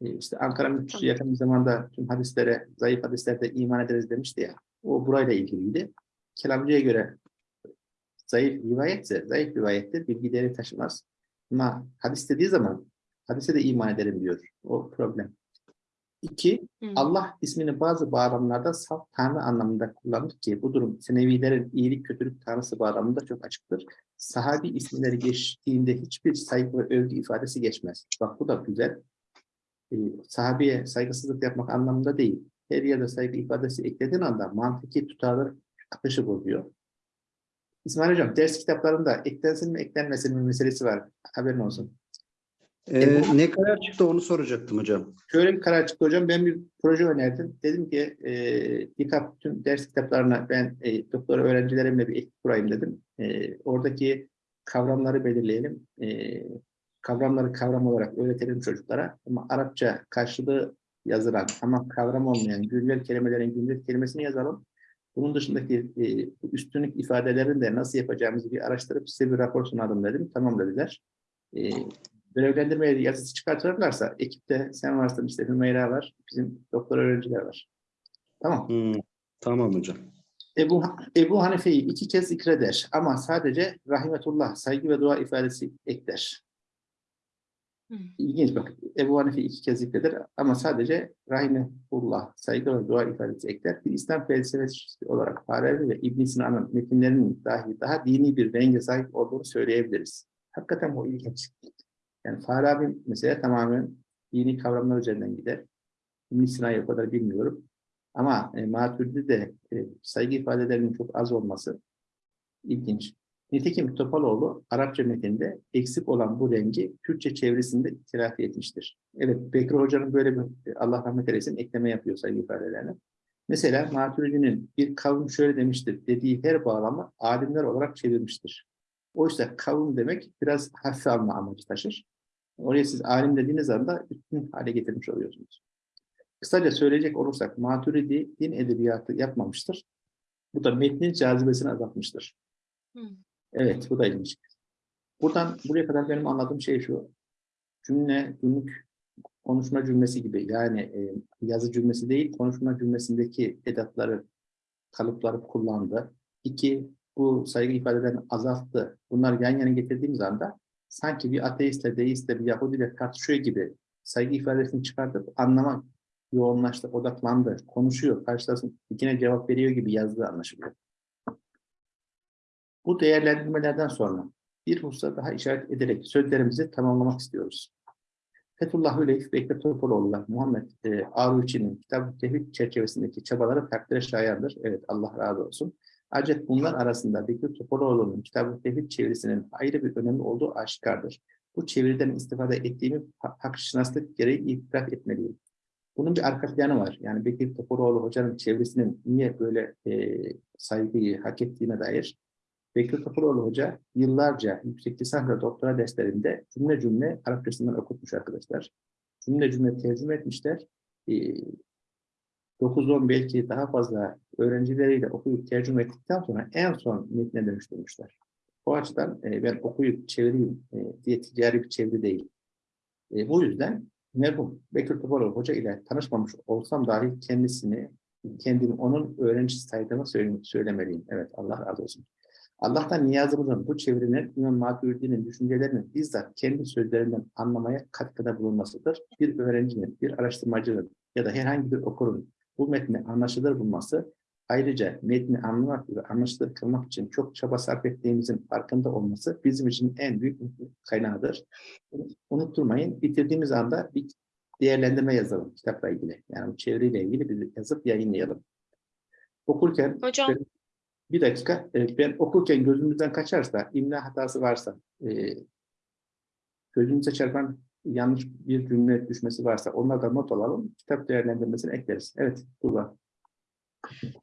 E, işte Ankara Müftüsü Tamam. yakın bir zamanda tüm hadislere, zayıf hadislerde iman ederiz demişti ya. O burayla ilgiliydi. Kelamcıya göre zayıf rivayetse, zayıf rivayettir, bilgi değeri taşımaz. Ama hadis dediği zaman hadise de iman ederim diyor. O problem. İki, Hı. Allah ismini bazı bağlamlarda saf tanrı anlamında kullanır ki bu durum Senevilerin iyilik kötülük tanrısı bağlamında çok açıktır. Sahabi isimleri geçtiğinde hiçbir saygı ve övgü ifadesi geçmez. Bak bu da güzel. Ee, sahabeye saygısızlık yapmak anlamında değil. Her yerde saygı ifadesi eklediğin anda mantıki tutarlı akışı bozuyor. İsmail Hocam ders kitaplarında eklensin mi eklenmesin mi meselesi var. Haberin olsun. Ee, ne kadar çıktı onu soracaktım hocam. Şöyle bir karar çıktı hocam. Ben bir proje önerdim. Dedim ki e, DİKAP tüm ders kitaplarına ben e, doktora öğrencilerimle bir ekip kurayım dedim. E, oradaki kavramları belirleyelim. E, kavramları kavram olarak öğretelim çocuklara. Ama Arapça karşılığı yazılan ama kavram olmayan güncel kelimelerin güncel kelimesini yazalım. Bunun dışındaki e, üstünlük ifadelerini de nasıl yapacağımızı bir araştırıp size bir rapor sunalım dedim. Tamam dediler. E, görevlendirme yazısı çıkartırlarsa ekipte sen varsın işte Hümeyra var, bizim doktor öğrenciler var. Tamam. Hmm, Tamam hocam. Ebu, Ebu Hanife'yi iki kez zikreder ama sadece rahimetullah, saygı ve dua ifadesi ekler. İlginç bak. Ebu Hanife iki kez zikreder ama sadece rahimetullah, saygı ve dua ifadesi ekler. Bir İslam felsefesi olarak Farabi ve İbn Sina'nın metinlerinin dahi daha dini bir renge sahip olduğunu söyleyebiliriz. Hakikaten bu ilginç. Yani Farabi mesela tamamen dini kavramlar üzerinden gider. İbn Sina'yı o kadar bilmiyorum. Ama e, Maturidi de e, saygı ifadelerinin çok az olması ilginç. Nitekim Topaloğlu Arapça metinde eksik olan bu rengi Türkçe çevresinde telafi etmiştir. Evet, Bekir Hoca'nın böyle bir Allah rahmet eylesin ekleme yapıyor saygı ifadelerine. Mesela Maturidi'nin bir kavim şöyle demiştir dediği her bağlamı alimler olarak çevirmiştir. Oysa kavim demek biraz hafife alma amacı taşır. Oraya siz alim dediğiniz anda üstün hale getirmiş oluyorsunuz. Kısaca söyleyecek olursak Maturidi din edebiyatı yapmamıştır. Bu da metnin cazibesini azaltmıştır. Hı. Evet, bu da ilginç. Buradan buraya kadar benim anladığım şey şu. Cümle, günlük konuşma cümlesi gibi. Yani e, yazı cümlesi değil, konuşma cümlesindeki edatları, kalıpları kullandı. İki, bu saygı ifadelerini azalttı. Bunlar yan yana getirdiğimiz anda sanki bir ateistle, deistle, bir Yahudiyle tartışıyor gibi saygı ifadesini çıkartıp anlama yoğunlaştı, odaklandı, konuşuyor, karşılasın, ikine cevap veriyor gibi yazdığı anlaşılıyor. Bu değerlendirmelerden sonra bir hususa daha işaret ederek sözlerimizi tamamlamak istiyoruz. Fethullah Hüleyf ve Ekrem Muhammed e, Aruşi'nin Kitab-ı Tevhid çerçevesindeki çabaları takdire şayandır. Evet Allah razı olsun. Ancak bunlar arasında Bekir Topaloğlu'nun Kitab-ı Tevhid çevirisinin ayrı bir önemi olduğu aşikardır. Bu çeviriden istifade ettiğimi ha- hakşinaslık gereği itiraf etmeliyim. Bunun bir arka planı var. Yani Bekir Topaloğlu hocanın çevirisinin niye böyle e, saygıyı hak ettiğine dair Bekir Topaloğlu Hoca yıllarca yüksek lisans ve doktora derslerinde cümle cümle Arapçasından okutmuş arkadaşlar. Cümle cümle tercüme etmişler. Ee, 9-10 belki daha fazla öğrencileriyle okuyup tercüme ettikten sonra en son metne dönüştürmüşler. O açıdan e, ben okuyup çevireyim e, diye ticari bir çeviri değil. E, bu yüzden merhum Bekir Topaloğlu Hoca ile tanışmamış olsam dahi kendisini, kendimi onun öğrencisi saydığımı söyle- söylemeliyim. Evet Allah razı olsun. Allah'tan niyazımızın bu çevirinin İmam Maturidi'nin düşüncelerinin bizzat kendi sözlerinden anlamaya katkıda bulunmasıdır. Bir öğrencinin, bir araştırmacının ya da herhangi bir okurun bu metni anlaşılır bulması, ayrıca metni anlamak ve anlaşılır kılmak için çok çaba sarf ettiğimizin farkında olması bizim için en büyük kaynağıdır. Unutturmayın, bitirdiğimiz anda bir değerlendirme yazalım kitapla ilgili. Yani bu çeviriyle ilgili bir yazıp yayınlayalım. Okurken Hocam bir dakika. e, Ben okurken gözümüzden kaçarsa, imla hatası varsa, e, gözümüze çarpan yanlış bir cümle düşmesi varsa onları da not alalım. Kitap değerlendirmesini ekleriz. Evet, Tuğba.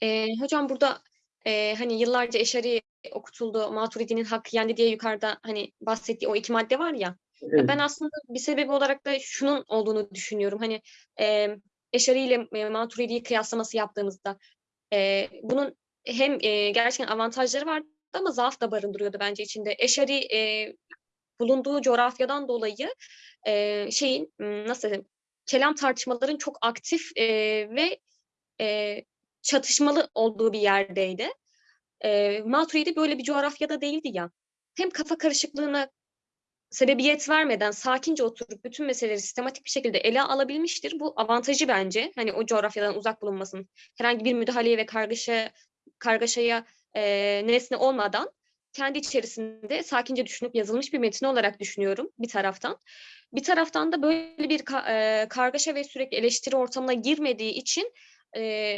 Ee, hocam burada e, hani yıllarca Eşari okutuldu, Maturidi'nin hakkı yendi diye yukarıda hani bahsettiği o iki madde var ya. Evet, Ben aslında bir sebebi olarak da şunun olduğunu düşünüyorum. Hani e, Eşari ile e, Maturidi'yi kıyaslaması yaptığımızda e, bunun hem e, gerçekten avantajları vardı ama zaaf da barındırıyordu bence içinde. Eşari e, bulunduğu coğrafyadan dolayı e, şeyin nasıl desem kelam tartışmaların çok aktif e, ve e, çatışmalı olduğu bir yerdeydi. E, Maturidi böyle bir coğrafyada değildi ya. Hem kafa karışıklığına sebebiyet vermeden sakince oturup bütün meseleleri sistematik bir şekilde ele alabilmiştir. Bu avantajı bence. Hani o coğrafyadan uzak bulunmasın. Herhangi bir müdahaleye ve kargaşa kargaşaya e, nesne olmadan kendi içerisinde sakince düşünüp yazılmış bir metin olarak düşünüyorum bir taraftan. Bir taraftan da böyle bir ka- e, kargaşa ve sürekli eleştiri ortamına girmediği için e,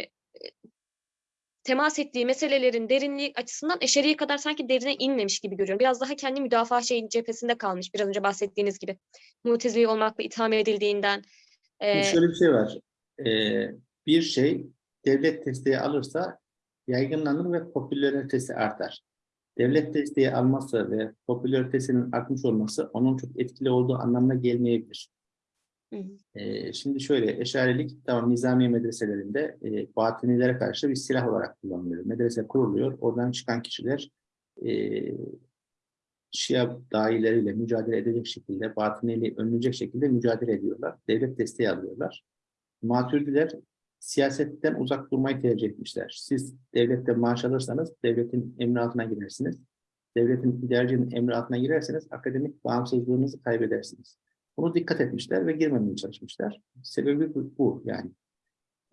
temas ettiği meselelerin derinliği açısından eşeriye kadar sanki derine inmemiş gibi görüyorum. Biraz daha kendi müdafaa şeyin cephesinde kalmış biraz önce bahsettiğiniz gibi. Mutezili olmakla itham edildiğinden. E, şöyle bir şey var. E, bir şey devlet desteği alırsa yaygınlanır ve popülaritesi artar. Devlet desteği alması ve popülaritesinin artmış olması onun çok etkili olduğu anlamına gelmeyebilir. Hı hı. Ee, şimdi şöyle, eşarilik tamam nizami medreselerinde e, batınilere karşı bir silah olarak kullanılıyor. Medrese kuruluyor, oradan çıkan kişiler e, Şia dahileriyle mücadele edecek şekilde, batıniliği önleyecek şekilde mücadele ediyorlar. Devlet desteği alıyorlar. Maturidiler siyasetten uzak durmayı tercih etmişler. Siz devlette maaş alırsanız devletin emri altına girersiniz. Devletin idarecinin emri altına girerseniz akademik bağımsızlığınızı kaybedersiniz. Bunu dikkat etmişler ve girmemeye çalışmışlar. Sebebi bu, bu yani.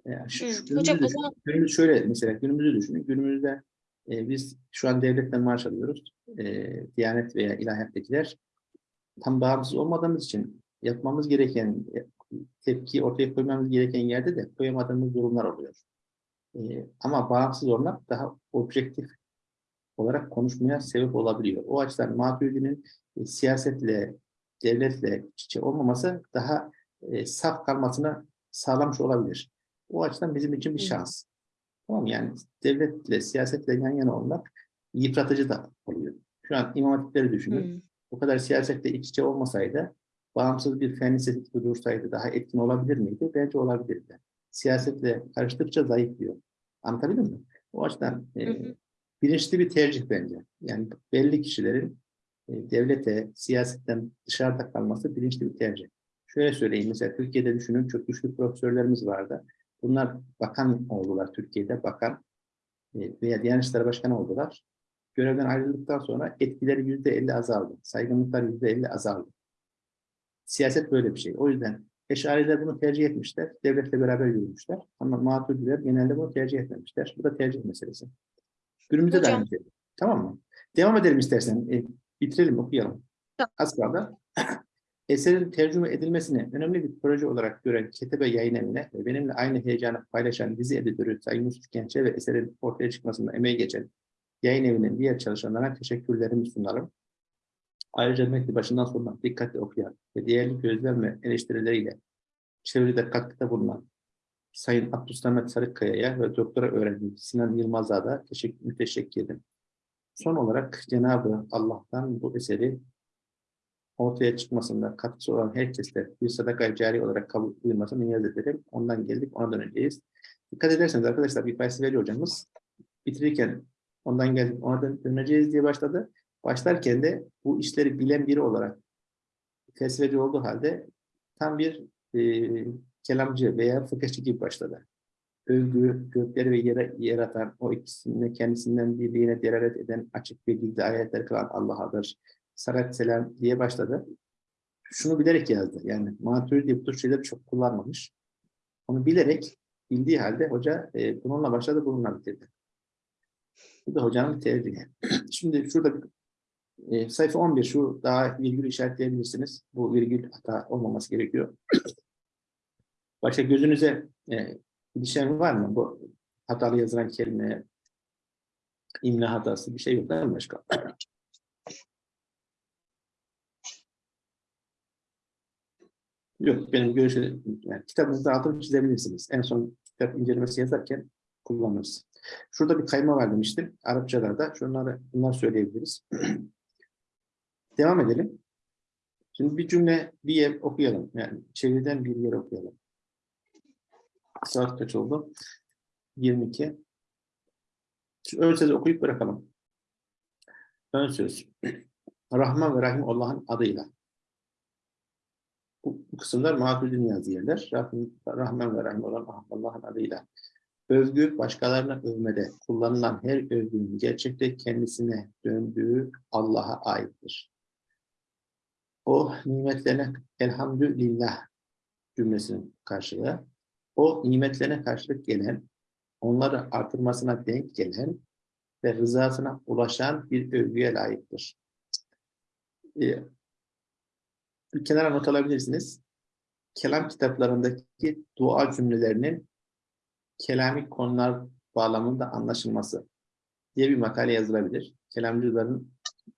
Yani şu, Hı, şu hocam zaman- Günümüz şöyle mesela günümüzü düşünün. Günümüzde e, biz şu an devletten maaş alıyoruz. E, Diyanet veya ilahiyattekiler tam bağımsız olmadığımız için yapmamız gereken e, tepki ortaya koymamız gereken yerde de koyamadığımız durumlar oluyor. E, ama bağımsız olmak daha objektif olarak konuşmaya sebep olabiliyor. O açıdan Maturidi'nin e, siyasetle, devletle iç içe olmaması daha e, saf kalmasını sağlamış olabilir. O açıdan bizim için bir şans. Tamam yani devletle, siyasetle yan yana olmak yıpratıcı da oluyor. Şu an imam hatipleri düşünün. Hı. Bu kadar siyasetle iç içe olmasaydı, bağımsız bir fen lisesi gibi dursaydı daha etkin olabilir miydi? Bence olabilirdi. Siyasetle karıştıkça zayıflıyor. Anlatabildim mi? O açıdan e, Hı hı. bilinçli bir tercih bence. Yani belli kişilerin e, devlete, siyasetten dışarıda kalması bilinçli bir tercih. Şöyle söyleyeyim, mesela Türkiye'de düşünün çok güçlü profesörlerimiz vardı. Bunlar bakan oldular Türkiye'de, bakan e, veya Diyanet İşleri Başkanı oldular. Görevden ayrıldıktan sonra etkileri yüzde elli azaldı. Saygınlıklar yüzde elli azaldı. Siyaset böyle bir şey. O yüzden Eşariler bunu tercih etmişler. Devletle beraber yürümüşler. Ama Maturidiler genelde bunu tercih etmemişler. Bu da tercih meselesi. Günümüzde de aynı şey. Tamam mı? Devam edelim istersen. E, bitirelim, okuyalım. Tamam. Az kaldı. Eserin tercüme edilmesini önemli bir proje olarak gören Ketebe Yayın Evi'ne ve benimle aynı heyecanı paylaşan dizi editörü Sayın Yusuf Genç'e ve eserin ortaya çıkmasında emeği geçen yayın evinin diğer çalışanlarına teşekkürlerimi sunarım. Ayrıca metni başından sonuna dikkatle okuyan ve değerli gözlem ve eleştirileriyle çevrede katkıda bulunan Sayın Abdülsamet Sarıkkaya'ya ve doktora öğrencim Sinan Yılmaz'a da teşekkür, müteşekkir ederim. Son olarak Cenab-ı Allah'tan bu eseri ortaya çıkmasında katkısı olan herkese bir sadaka cari olarak kabul buyurmasını niyaz ederim. Ondan geldik, ona döneceğiz. Dikkat ederseniz arkadaşlar bir felsefe hocamız bitirirken ondan geldik, ona dön- döneceğiz diye başladı. Başlarken de bu işleri bilen biri olarak felsefeci olduğu halde tam bir e, kelamcı veya fıkıhçı gibi başladı. Övgü, gökleri ve yere yaratan, o ikisinde kendisinden birliğine delalet eden açık ve gizli ayetler kılan Allah'adır. Salat selam diye başladı. Şunu bilerek yazdı. Yani Maturidi bu tür şeyleri çok kullanmamış. Onu bilerek, bildiği halde hoca e, bununla başladı, bununla bitirdi. Bu da hocanın tercihi. Şimdi şurada e, sayfa 11 şu daha virgül işaretleyebilirsiniz. Bu virgül hata olmaması gerekiyor. Başka gözünüze e, ilişen var mı? Bu hatalı yazılan kelime, imla hatası bir şey yok değil mi başka? Yok benim görüşüm, yani kitabınızda altını çizebilirsiniz. En son kitap incelemesi yazarken kullanırız. Şurada bir kayma var demiştim. Arapçalarda. Şunları, bunları söyleyebiliriz. Devam edelim. Şimdi bir cümle, bir yer okuyalım. Yani çeviriden bir yer okuyalım. Saat kaç oldu? 22. Şu ön sözü okuyup bırakalım. Ön söz. Rahman ve Rahim Allah'ın adıyla. Bu, bu kısımlar Maturidi'nin yazdığı yerler. Rahim, Rahman ve Rahim olan Allah'ın adıyla. Övgü başkalarına övmede kullanılan her övgünün gerçekte kendisine döndüğü Allah'a aittir. O nimetlerine elhamdülillah cümlesinin karşılığı. O nimetlerine karşılık gelen, onları artırmasına denk gelen ve rızasına ulaşan bir övgüye layıktır. Ee, bir kenara not alabilirsiniz. Kelam kitaplarındaki dua cümlelerinin kelami konular bağlamında anlaşılması diye bir makale yazılabilir. Kelamcıların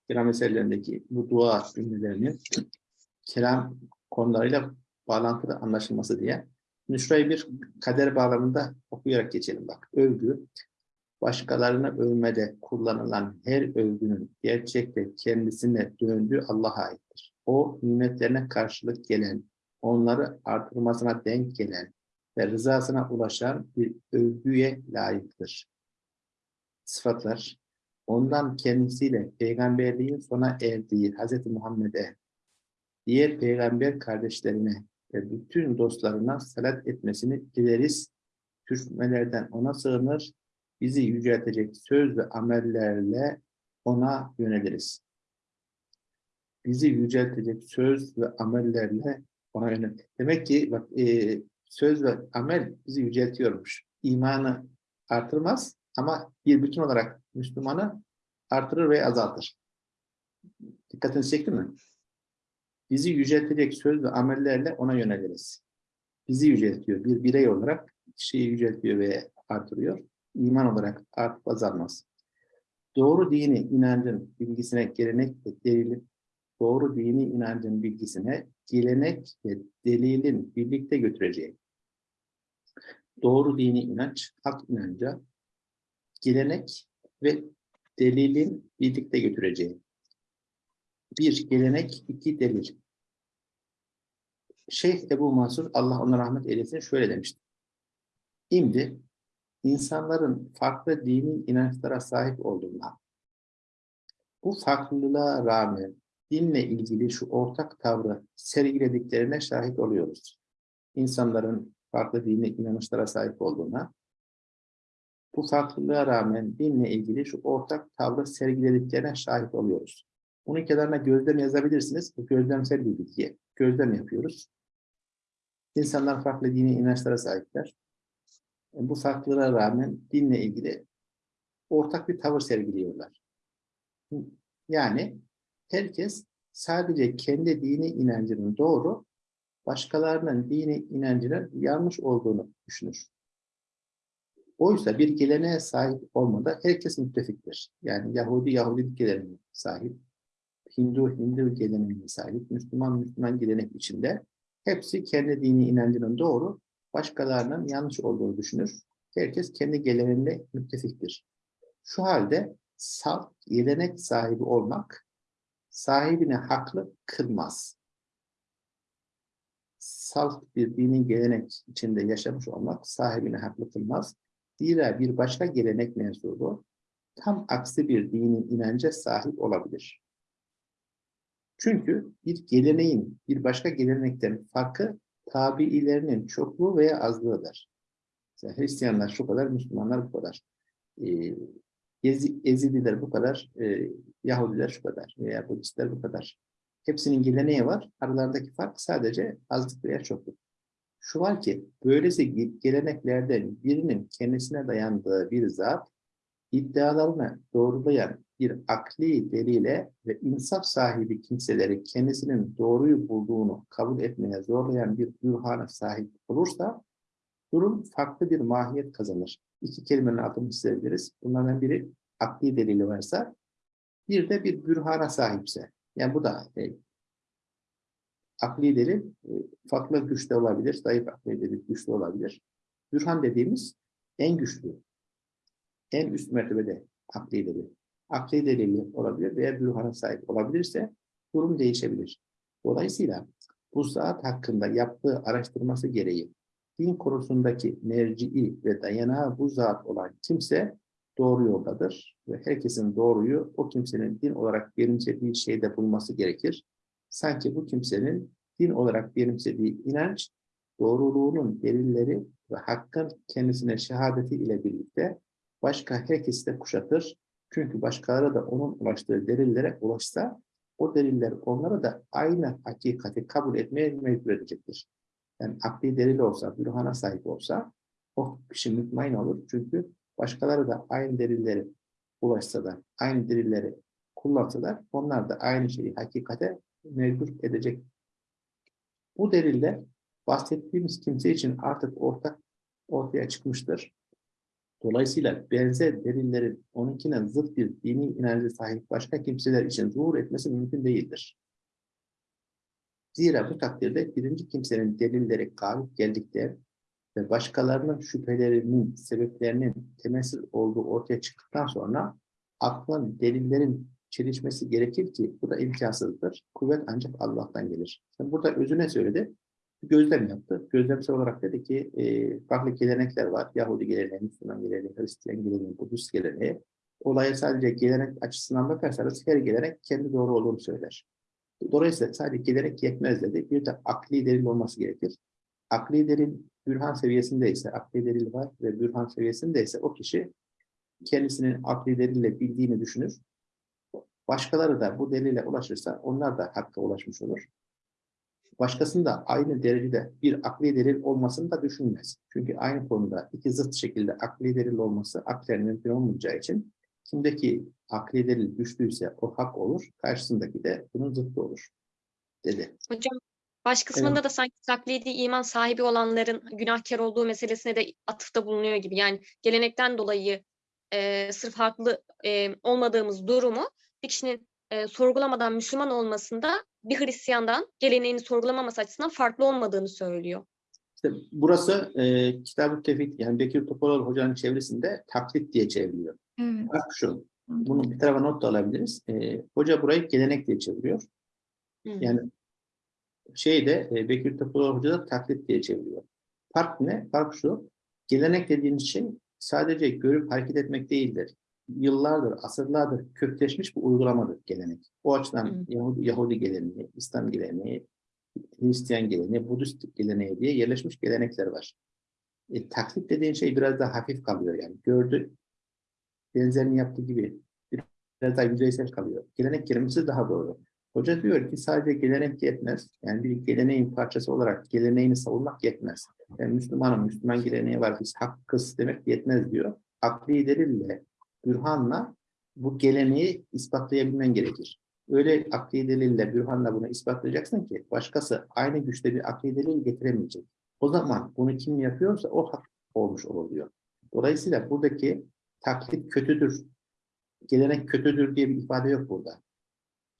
kelam eserlerindeki bu dua cümlelerinin kelam konularıyla bağlantılı anlaşılması diye. Şimdi şurayı bir kader bağlamında okuyarak geçelim bak. Övgü, başkalarını övmede kullanılan her övgünün gerçekte kendisine döndüğü Allah'a aittir. O nimetlerine karşılık gelen, onları artırmasına denk gelen ve rızasına ulaşan bir övgüye layıktır. Sıfatlar, ondan kendisiyle peygamberliğin sona erdiği Hz. Muhammed'e, diğer peygamber kardeşlerine ve bütün dostlarına salat etmesini dileriz. Türkmelerden ona sığınır, bizi yüceltecek söz ve amellerle ona yöneliriz. Bizi yüceltecek söz ve amellerle ona yönel. Demek ki bak, e, söz ve amel bizi yüceltiyormuş. İmanı artırmaz ama bir bütün olarak Müslümanı artırır ve azaltır. Dikkatinizi çekti mi? Bizi yüceltecek söz ve amellerle ona yöneliriz. Bizi yüceltiyor. Bir birey olarak kişiyi yüceltiyor ve artırıyor. İman olarak artıp azalmaz. Doğru dini inancın bilgisine gelenek ve delilin doğru dini inancın bilgisine gelenek ve delilin birlikte götüreceği. Doğru dini inanç, hak inanca, gelenek ve delilin birlikte götüreceği. Bir gelenek, iki delil. Şeyh Ebu Mansur, Allah ona rahmet eylesin, şöyle demişti. Şimdi insanların farklı dini inançlara sahip olduğuna, bu farklılığa rağmen dinle ilgili şu ortak tavrı sergilediklerine şahit oluyoruz. İnsanların farklı dini inanışlara sahip olduğuna, bu farklılığa rağmen dinle ilgili şu ortak tavrı sergilediklerine şahit oluyoruz. Bunun kenarına gözlem yazabilirsiniz. Bu gözlemsel bir bilgi. Gözlem yapıyoruz. İnsanlar farklı dini inançlara sahipler. Bu farklılığa rağmen dinle ilgili ortak bir tavır sergiliyorlar. Yani herkes sadece kendi dini inancının doğru, başkalarının dini inancının yanlış olduğunu düşünür. Oysa bir geleneğe sahip olmada herkes müttefiktir. Yani Yahudi Yahudilik geleneğine sahip, Hindu Hindu geleneğine sahip, Müslüman Müslüman gelenek içinde hepsi kendi dini inancının doğru, başkalarının yanlış olduğunu düşünür. Herkes kendi geleneğinde müttefiktir. Şu halde salt gelenek sahibi olmak sahibine haklı kılmaz. Salt bir dini gelenek içinde yaşamış olmak sahibine haklı kılmaz. Zira bir başka gelenek mensubu tam aksi bir dini inanca sahip olabilir. Çünkü bir geleneğin bir başka gelenekten farkı tabiilerinin çokluğu veya azlığıdır. Mesela Hristiyanlar şu kadar, Müslümanlar bu kadar. Ee, Ezi- Ezidiler bu kadar, e, Yahudiler şu kadar veya Budistler bu kadar. Hepsinin geleneği var. Aralarındaki fark sadece azlık veya çokluk. Şu var ki, böylesi ge- geleneklerden birinin kendisine dayandığı bir zat, iddialarını doğrulayan bir akli delile ve insaf sahibi kimseleri kendisinin doğruyu bulduğunu kabul etmeye zorlayan bir bürhana sahip olursa, durum farklı bir mahiyet kazanır. İki kelimenin altını çizebiliriz. Bunlardan biri akli delili varsa, bir de bir bürhana sahipse. Yani bu da e, akli delil e, farklı güçte olabilir, zayıf akli delil güçlü olabilir. Bürhan dediğimiz en güçlü, en üst mertebede akli delil. Akli delili olabilir veya bürhana sahip olabilirse durum değişebilir. Dolayısıyla bu zat hakkında yaptığı araştırması gereği din konusundaki merci'i ve dayanağı bu zat olan kimse doğru yoldadır ve herkesin doğruyu o kimsenin din olarak benimsediği şeyde bulması gerekir. Sanki bu kimsenin din olarak benimsediği inanç, doğruluğunun delilleri ve hakkın kendisine şehadeti ile birlikte başka herkesi de kuşatır. Çünkü başkaları da onun ulaştığı delillere ulaşsa, o deliller onlara da aynı hakikati kabul etmeye mecbur edecektir. Yani akli delil olsa, bürhana sahip olsa, o kişi mutmain olur. Çünkü başkaları da aynı delilleri ulaşsa da, aynı delilleri kullansalar, onlar da aynı şeyi hakikate mecbur edecek. Bu deliller bahsettiğimiz kimse için artık ortak ortaya çıkmıştır. Dolayısıyla benzer delillerin onunkine zıt bir dini inancı sahip başka kimseler için zuhur etmesi mümkün değildir. Zira bu takdirde birinci kimsenin delilleri galip geldikten ve başkalarının şüphelerinin, sebeplerinin temelsiz olduğu ortaya çıktıktan sonra aklın delillerin çelişmesi gerekir ki bu da imkansızdır. Kuvvet ancak Allah'tan gelir. Şimdi burada özüne söyledi. Gözlem yaptı. Gözlemsel olarak dedi ki e, farklı gelenekler var. Yahudi geleneği, Müslüman geleneği, Hristiyan geleneği, Budist geleneği. Olaya sadece gelenek açısından bakarsanız her gelenek kendi doğru olduğunu söyler. Dolayısıyla sadece gelenek yetmez dedi. Bir de akli delil olması gerekir. Akli delil bürhan seviyesindeyse, akli delil var ve bürhan seviyesindeyse o kişi kendisinin akli delille bildiğini düşünür. Başkaları da bu delile ulaşırsa onlar da hakka ulaşmış olur. Başkasında aynı derecede bir akli delil olmasını da düşünmez. Çünkü aynı konuda iki zıt şekilde akli delil olması aklen mümkün olmayacağı için kimdeki akli delil güçlüyse o hak olur, karşısındaki de bunun zıttı olur dedi. Hocam baş kısmında da sanki taklidi iman sahibi olanların günahkar olduğu meselesine de atıfta bulunuyor gibi. Yani gelenekten dolayı e, sırf haklı e, olmadığımız durumu bir kişinin e, sorgulamadan Müslüman olmasında bir Hristiyandan geleneğini sorgulamaması açısından farklı olmadığını söylüyor. İşte burası e, Kitab-ı Tevhid, yani Bekir Topaloğlu hocanın çevresinde taklit diye çevriliyor. Evet. Bak şu, bunu bir tarafa not da alabiliriz. E, hoca burayı gelenek diye çeviriyor. Hı. Yani şeyde e, Bekir Topaloğlu hoca da taklit diye çeviriyor. Fark ne? Fark şu, gelenek dediğimiz şey sadece görüp hareket etmek değildir. Yıllardır, asırlardır kökleşmiş bir uygulamadır gelenek. O açıdan Hı. Yahudi, Yahudi geleneği, İslam geleneği, Hristiyan geleneği, Budist geleneği diye yerleşmiş gelenekler var. E, taklit dediğin şey biraz daha hafif kalıyor yani. Gördü, benzerini yaptığı gibi biraz daha yüzeysel kalıyor. Gelenek kelimesi daha doğru. Hoca diyor ki sadece gelenek yetmez. Yani bir geleneğin parçası olarak geleneğini savunmak yetmez. Ben Müslümanım, Müslüman geleneği var, biz hakkız demek yetmez diyor. Akli delille, bürhanla bu geleneği ispatlayabilmen gerekir. Öyle akli delille, bürhanla bunu ispatlayacaksın ki başkası aynı güçte bir akli delil getiremeyecek. O zaman bunu kim yapıyorsa o hak olmuş olur diyor. Dolayısıyla buradaki taklit kötüdür, gelenek kötüdür diye bir ifade yok burada.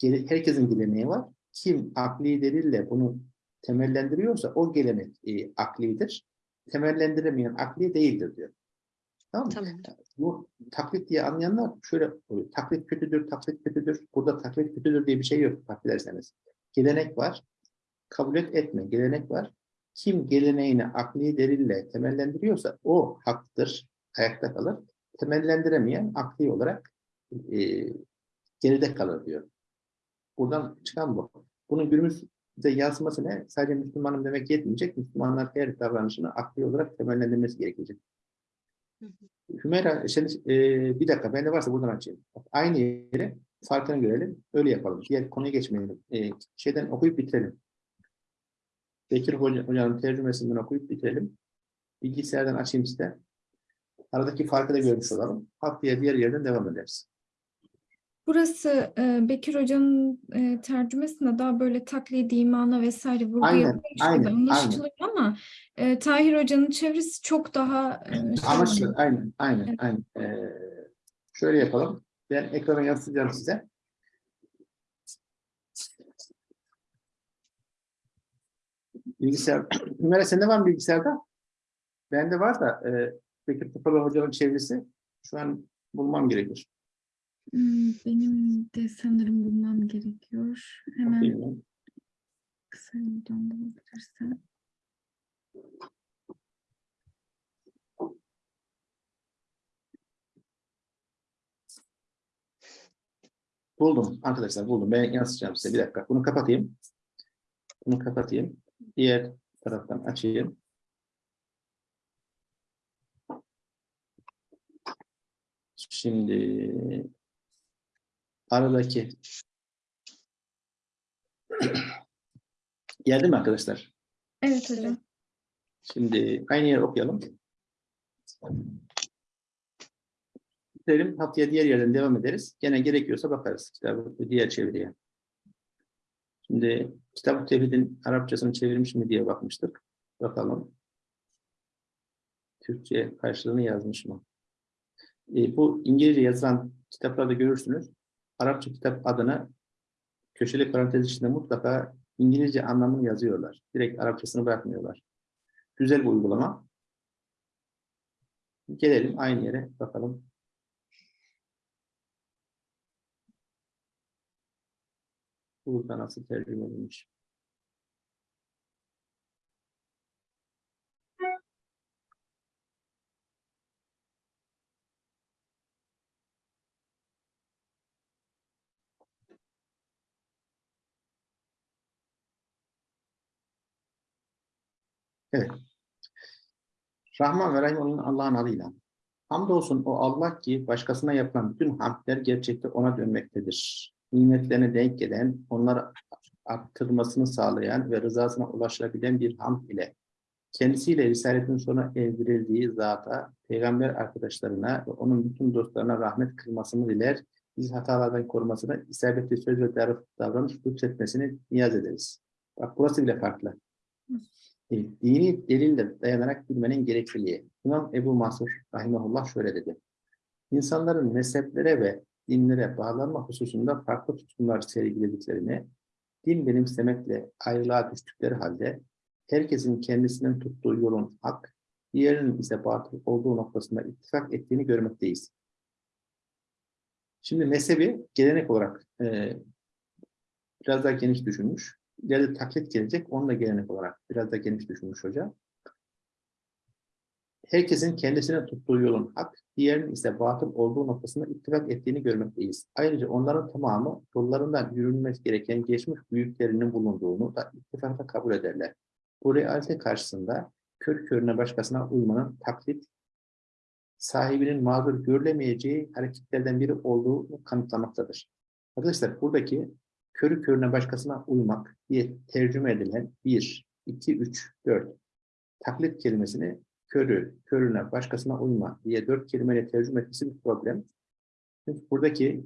Herkesin geleneği var. Kim akli delille bunu temellendiriyorsa o gelenek e, aklidir. Temellendiremeyen akli değildir diyor. Tamam mı? Tamam. Bu taklit diye anlayanlar şöyle oluyor. Taklit kötüdür, taklit kötüdür. Burada taklit kötüdür diye bir şey yok fark ederseniz. Gelenek var. Kabul et etme. Gelenek var. Kim geleneğini akli delille temellendiriyorsa o haktır, ayakta kalır. Temellendiremeyen akli olarak e, geride kalır diyor. Buradan çıkan bu. Bunun günümüzde yansıması ne? Sadece Müslümanım demek yetmeyecek. Müslümanlar her davranışını akli olarak temellendirmesi gerekecek. Hümeyra, şimdi, e, bir dakika, bende varsa buradan açayım. Aynı yere farkını görelim, öyle yapalım. Diğer konuya geçmeyelim. E, şeyden okuyup bitirelim. Bekir Hoca, Hoca'nın tercümesinden okuyup bitirelim. Bilgisayardan açayım size. Aradaki farkı da görmüş olalım. Haftaya diğer yerden devam ederiz. Burası e, Bekir Hoca'nın e, tercümesinde daha böyle taklidi imana vesaire vurgu Aynen, yapılmış aynen, gibi anlaşılıyor ama e, Tahir Hoca'nın çevresi çok daha e, Anlaşılır. Aynen, aynen, aynen. E, şöyle yapalım. Ben ekrana yansıtacağım size. Bilgisayar. Hümeyra sende var mı bilgisayarda? Bende var da e, Bekir Tıpalı Hoca'nın çevresi şu an bulmam gerekir. Hmm, Benim de sanırım bulmam gerekiyor. Hemen kısa yoldan bulabilirsem. Buldum arkadaşlar buldum. Ben yansıtacağım size. Bir dakika. Bunu kapatayım. Bunu kapatayım. Diğer taraftan açayım. Şimdi aradaki geldi mi arkadaşlar? Evet hocam. Şimdi aynı yeri okuyalım. Bitirelim. Haftaya diğer yerden devam ederiz. Gene gerekiyorsa bakarız kitabı diğer çeviriye. Şimdi kitap-ı tevhidin Arapçasını çevirmiş mi diye bakmıştık. Bakalım. Türkçe karşılığını yazmış mı? E, bu İngilizce yazılan kitaplarda görürsünüz. Arapça kitap adını köşeli parantez içinde mutlaka İngilizce anlamını yazıyorlar. Direkt Arapçasını bırakmıyorlar. Güzel bir uygulama. Gelelim aynı yere bakalım. Burada nasıl tercüme edilmiş? Evet. Rahman ve Rahim olan Allah'ın adıyla. Hamdolsun o Allah ki başkasına yapılan bütün hamdler gerçekte ona dönmektedir. Nimetlerine denk gelen, onları arttırmasını sağlayan ve rızasına ulaşabilen bir hamd ile kendisiyle Risaletin sona erdirildiği zata, peygamber arkadaşlarına ve onun bütün dostlarına rahmet kılmasını diler, bizi hatalardan korumasını, isabetli söz ve davr- davranış lütfetmesini niyaz ederiz. Bak burası bile farklı. Dini delille dayanarak bilmenin gerekliliği. İmam Ebu Mansur Rahimahullah şöyle dedi. İnsanların mezheplere ve dinlere bağlanma hususunda farklı tutumlar sergilediklerini, din benimsemekle ayrılığa düştükleri halde herkesin kendisinin tuttuğu yolun hak, diğerinin ise batıl olduğu noktasında ittifak ettiğini görmekteyiz. Şimdi mezhebi gelenek olarak e, biraz daha geniş düşünmüş. İleride taklit gelecek, onu da gelenek olarak biraz da geniş düşünmüş hoca. herkesin kendisine tuttuğu yolun hak, diğerinin ise batıl olduğu noktasında ittifak ettiğini görmekteyiz. Ayrıca onların tamamı yollarından yürünmesi gereken geçmiş büyüklerinin bulunduğunu da ittifakla kabul ederler. Bu realite karşısında kör körüne başkasına uymanın taklit, sahibinin mağdur görülemeyeceği hareketlerden biri olduğunu kanıtlamaktadır. Arkadaşlar buradaki körü körüne başkasına uymak diye tercüme edilen 1, 2, 3, 4 taklit kelimesini körü, körüne, başkasına uyma diye dört kelimeyle tercüme etmesi bir problem. Çünkü buradaki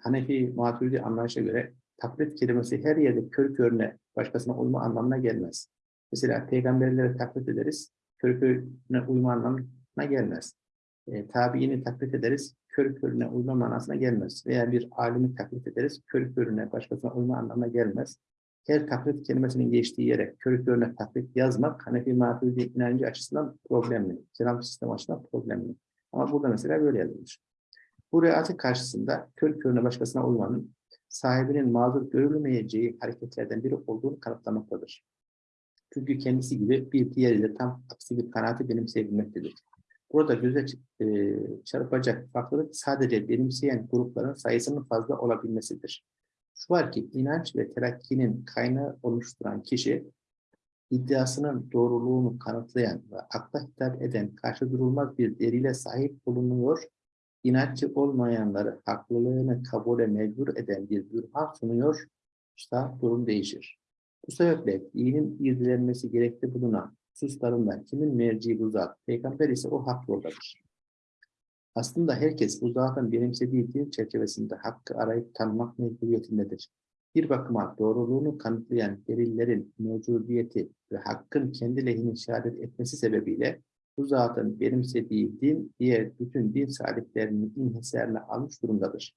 Hanefi Maturidi anlayışa göre taklit kelimesi her yerde körü körüne, başkasına uyma anlamına gelmez. Mesela peygamberlere taklit ederiz, körü körüne uyma anlamına gelmez. E, tabiini taklit ederiz, körü körüne uyma manasına gelmez. Veya bir alimi taklit ederiz, körü körüne, başkasına uyma anlamına gelmez her taklit kelimesinin geçtiği yere körü körüne taklit yazmak Hanefi Maturidi inancı açısından problemli. Kelam sistem açısından problemli. Ama burada mesela böyle yazılmış. Bu realite karşısında körü körüne başkasına uymanın sahibinin mazur görülmeyeceği hareketlerden biri olduğunu kanıtlamaktadır. Çünkü kendisi gibi bir diğeriyle tam aksi bir kanaati benimseyebilmektedir. Burada göze e, çarpacak farklılık sadece benimseyen grupların sayısının fazla olabilmesidir. Şu var ki inanç ve terakkinin kaynağı oluşturan kişi iddiasının doğruluğunu kanıtlayan ve akla hitap eden karşı durulmaz bir delile sahip bulunuyor, inatçı olmayanları haklılığını kabule mecbur eden bir bürhan sunuyor, işte durum değişir. Bu sebeple dinin irdelenmesi gerekli bulunan hususlarında kimin merci bu zat, peygamber ise o hak yoldadır. Aslında herkes bu zatın benimsediği din çerçevesinde hakkı arayıp tanımak mecburiyetindedir. Bir bakıma doğruluğunu kanıtlayan delillerin mevcudiyeti ve hakkın kendi lehine şehadet etmesi sebebiyle bu zatın benimsediği din diğer bütün din sahiplerinin inhisarına almış durumdadır.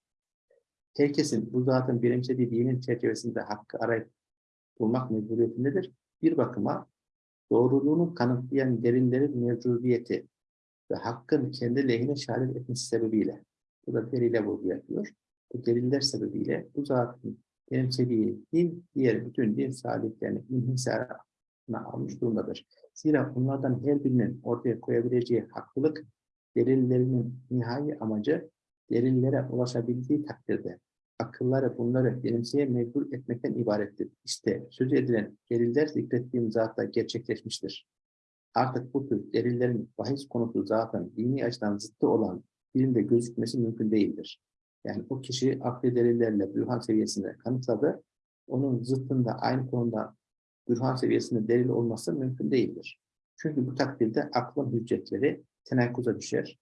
Herkesin bu zatın benimsediği dinin çerçevesinde hakkı arayıp bulmak mecburiyetindedir. Bir bakıma doğruluğunu kanıtlayan delillerin mevcudiyeti ve hakkın kendi lehine şehadet etmesi sebebiyle, bu da delile vurgu yapıyor. Bu deliller sebebiyle bu zatın benimsediği din, diğer bütün din sahiplerini inhisarına almış durumdadır. Zira bunlardan her birinin ortaya koyabileceği haklılık, delillerinin nihai amacı, delillere ulaşabildiği takdirde akılları bunları benimseye mecbur etmekten ibarettir. İşte söz edilen deliller zikrettiğim zatta gerçekleşmiştir. Artık bu tür delillerin bahis konusu zaten dini açıdan zıttı olan bilimde gözükmesi mümkün değildir. Yani o kişi akli delillerle bürhan seviyesinde kanıtladı. Onun zıttında aynı konuda bürhan seviyesinde delil olması mümkün değildir. Çünkü bu takdirde aklın hüccetleri tenakkuza düşer.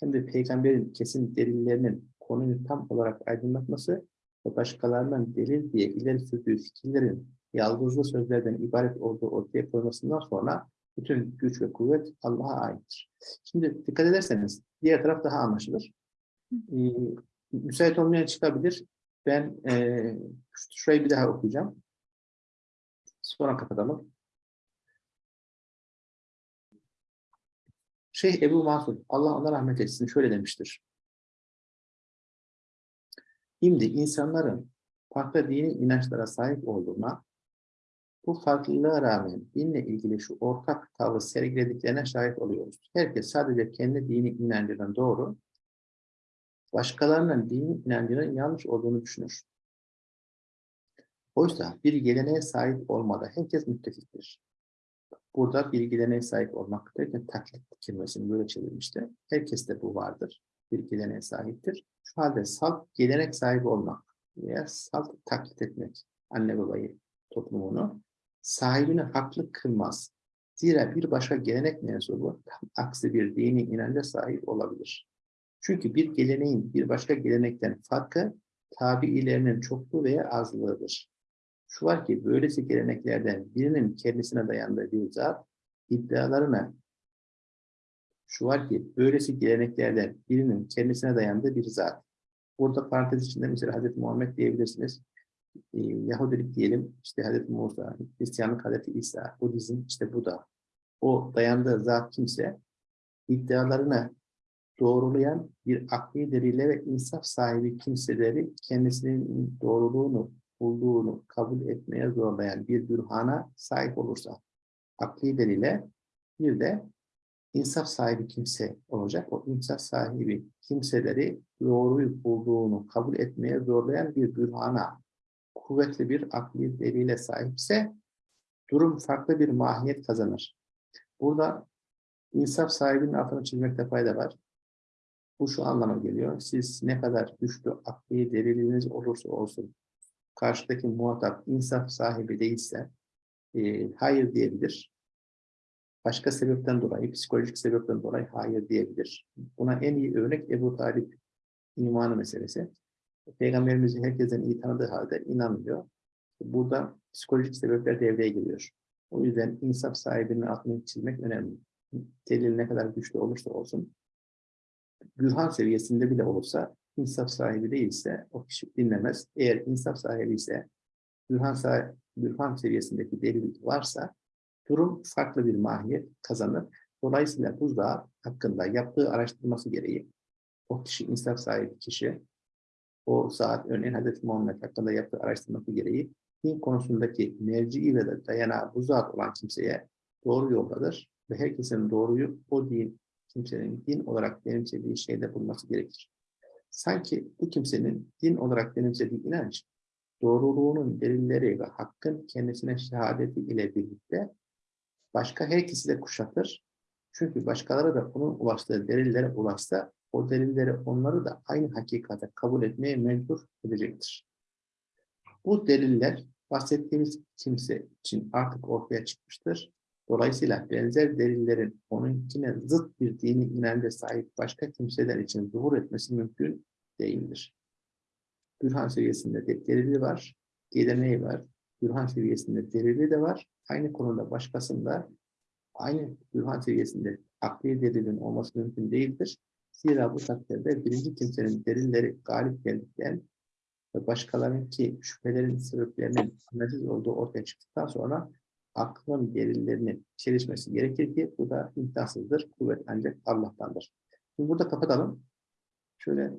Hem de peygamberin kesin delillerinin konuyu tam olarak aydınlatması ve başkalarının delil diye ileri sürdüğü fikirlerin yalnızlı sözlerden ibaret olduğu ortaya koymasından sonra bütün güç ve kuvvet Allah'a aittir. Şimdi dikkat ederseniz diğer taraf daha anlaşılır. Ee, müsait olmayan çıkabilir. Ben e, şurayı bir daha okuyacağım. Sonra kapatalım. Şeyh Ebu Mansur, Allah ona rahmet etsin, şöyle demiştir. Şimdi insanların farklı dini inançlara sahip olduğuna, bu farklılığa rağmen dinle ilgili şu ortak tavrı sergilediklerine şahit oluyoruz. Herkes sadece kendi dini inancının doğru, başkalarının dini inancının yanlış olduğunu düşünür. Oysa bir geleneğe sahip olmada herkes müttefiktir. Burada bir geleneğe sahip olmak derken taklit kelimesini böyle çevirmişti. Herkeste bu vardır. Bir geleneğe sahiptir. Halde salt gelenek sahibi olmak veya salt taklit etmek anne babayı toplumunu sahibini haklı kılmaz. Zira bir başka gelenek mensubu tam aksi bir dini inanca sahip olabilir. Çünkü bir geleneğin bir başka gelenekten farkı tabiilerinin çokluğu veya azlığıdır. Şu var ki böylesi geleneklerden birinin kendisine dayandığı bir zat iddialarına şu var ki böylesi geleneklerden birinin kendisine dayandığı bir zat. Burada parantez içinde mesela Hazreti Muhammed diyebilirsiniz. Ee, Yahudilik diyelim, işte Hazreti Musa, Hristiyanlık Hazreti İsa, Budizm işte bu da. O dayandığı zat kimse iddialarını doğrulayan bir akli delile ve insaf sahibi kimseleri kendisinin doğruluğunu bulduğunu kabul etmeye zorlayan bir bürhana sahip olursa akli delile bir de insaf sahibi kimse olacak. O insaf sahibi kimseleri doğruyu bulduğunu kabul etmeye zorlayan bir bürhana, kuvvetli bir akli delile sahipse durum farklı bir mahiyet kazanır. Burada insaf sahibinin altını çizmekte fayda var. Bu şu anlama geliyor. Siz ne kadar güçlü akli deliliniz olursa olsun, karşıdaki muhatap insaf sahibi değilse e, hayır diyebilir. Başka sebepten dolayı, psikolojik sebepten dolayı hayır diyebilir. Buna en iyi örnek Ebu Talip imanı meselesi. Peygamberimizi herkesten iyi tanıdığı halde inanmıyor. Burada psikolojik sebepler devreye giriyor. O yüzden insaf sahibinin aklını çizmek önemli. Delil ne kadar güçlü olursa olsun, Gürhan seviyesinde bile olursa, insaf sahibi değilse o kişi dinlemez. Eğer insaf sahibi ise, Gürhan, sahibi, Gürhan seviyesindeki delil varsa, durum farklı bir mahiyet kazanır. Dolayısıyla buzdağı hakkında yaptığı araştırması gereği, o kişi insaf sahibi kişi, o saat örneğin Hazreti Muhammed hakkında yaptığı araştırması gereği din konusundaki merci'i ve de dayanağı bu zat olan kimseye doğru yoldadır ve herkesin doğruyu o din kimsenin din olarak benimsediği şeyde bulması gerekir. Sanki bu kimsenin din olarak benimsediği inanç, doğruluğunun delilleri ve hakkın kendisine şehadeti ile birlikte başka herkesi de kuşatır. Çünkü başkaları da onun ulaştığı delillere ulaşsa, o delilleri onları da aynı hakikate kabul etmeye mecbur edecektir. Bu deliller bahsettiğimiz kimse için artık ortaya çıkmıştır. Dolayısıyla benzer delillerin onunkine zıt bir dini inanca sahip başka kimseler için zuhur etmesi mümkün değildir. Gürhan seviyesinde de delili var, geleneği var. Gürhan seviyesinde delili de var. Aynı konuda başkasında aynı Gürhan seviyesinde akli delilin olması mümkün değildir. Zira bu takdirde birinci kimsenin delilleri galip geldikten ve başkalarınınki şüphelerin sebeplerinin analiz olduğu ortaya çıktıktan sonra aklın delillerinin çelişmesi gerekir ki bu da imkansızdır. Kuvvet ancak Allah'tandır. Şimdi burada kapatalım. Şöyle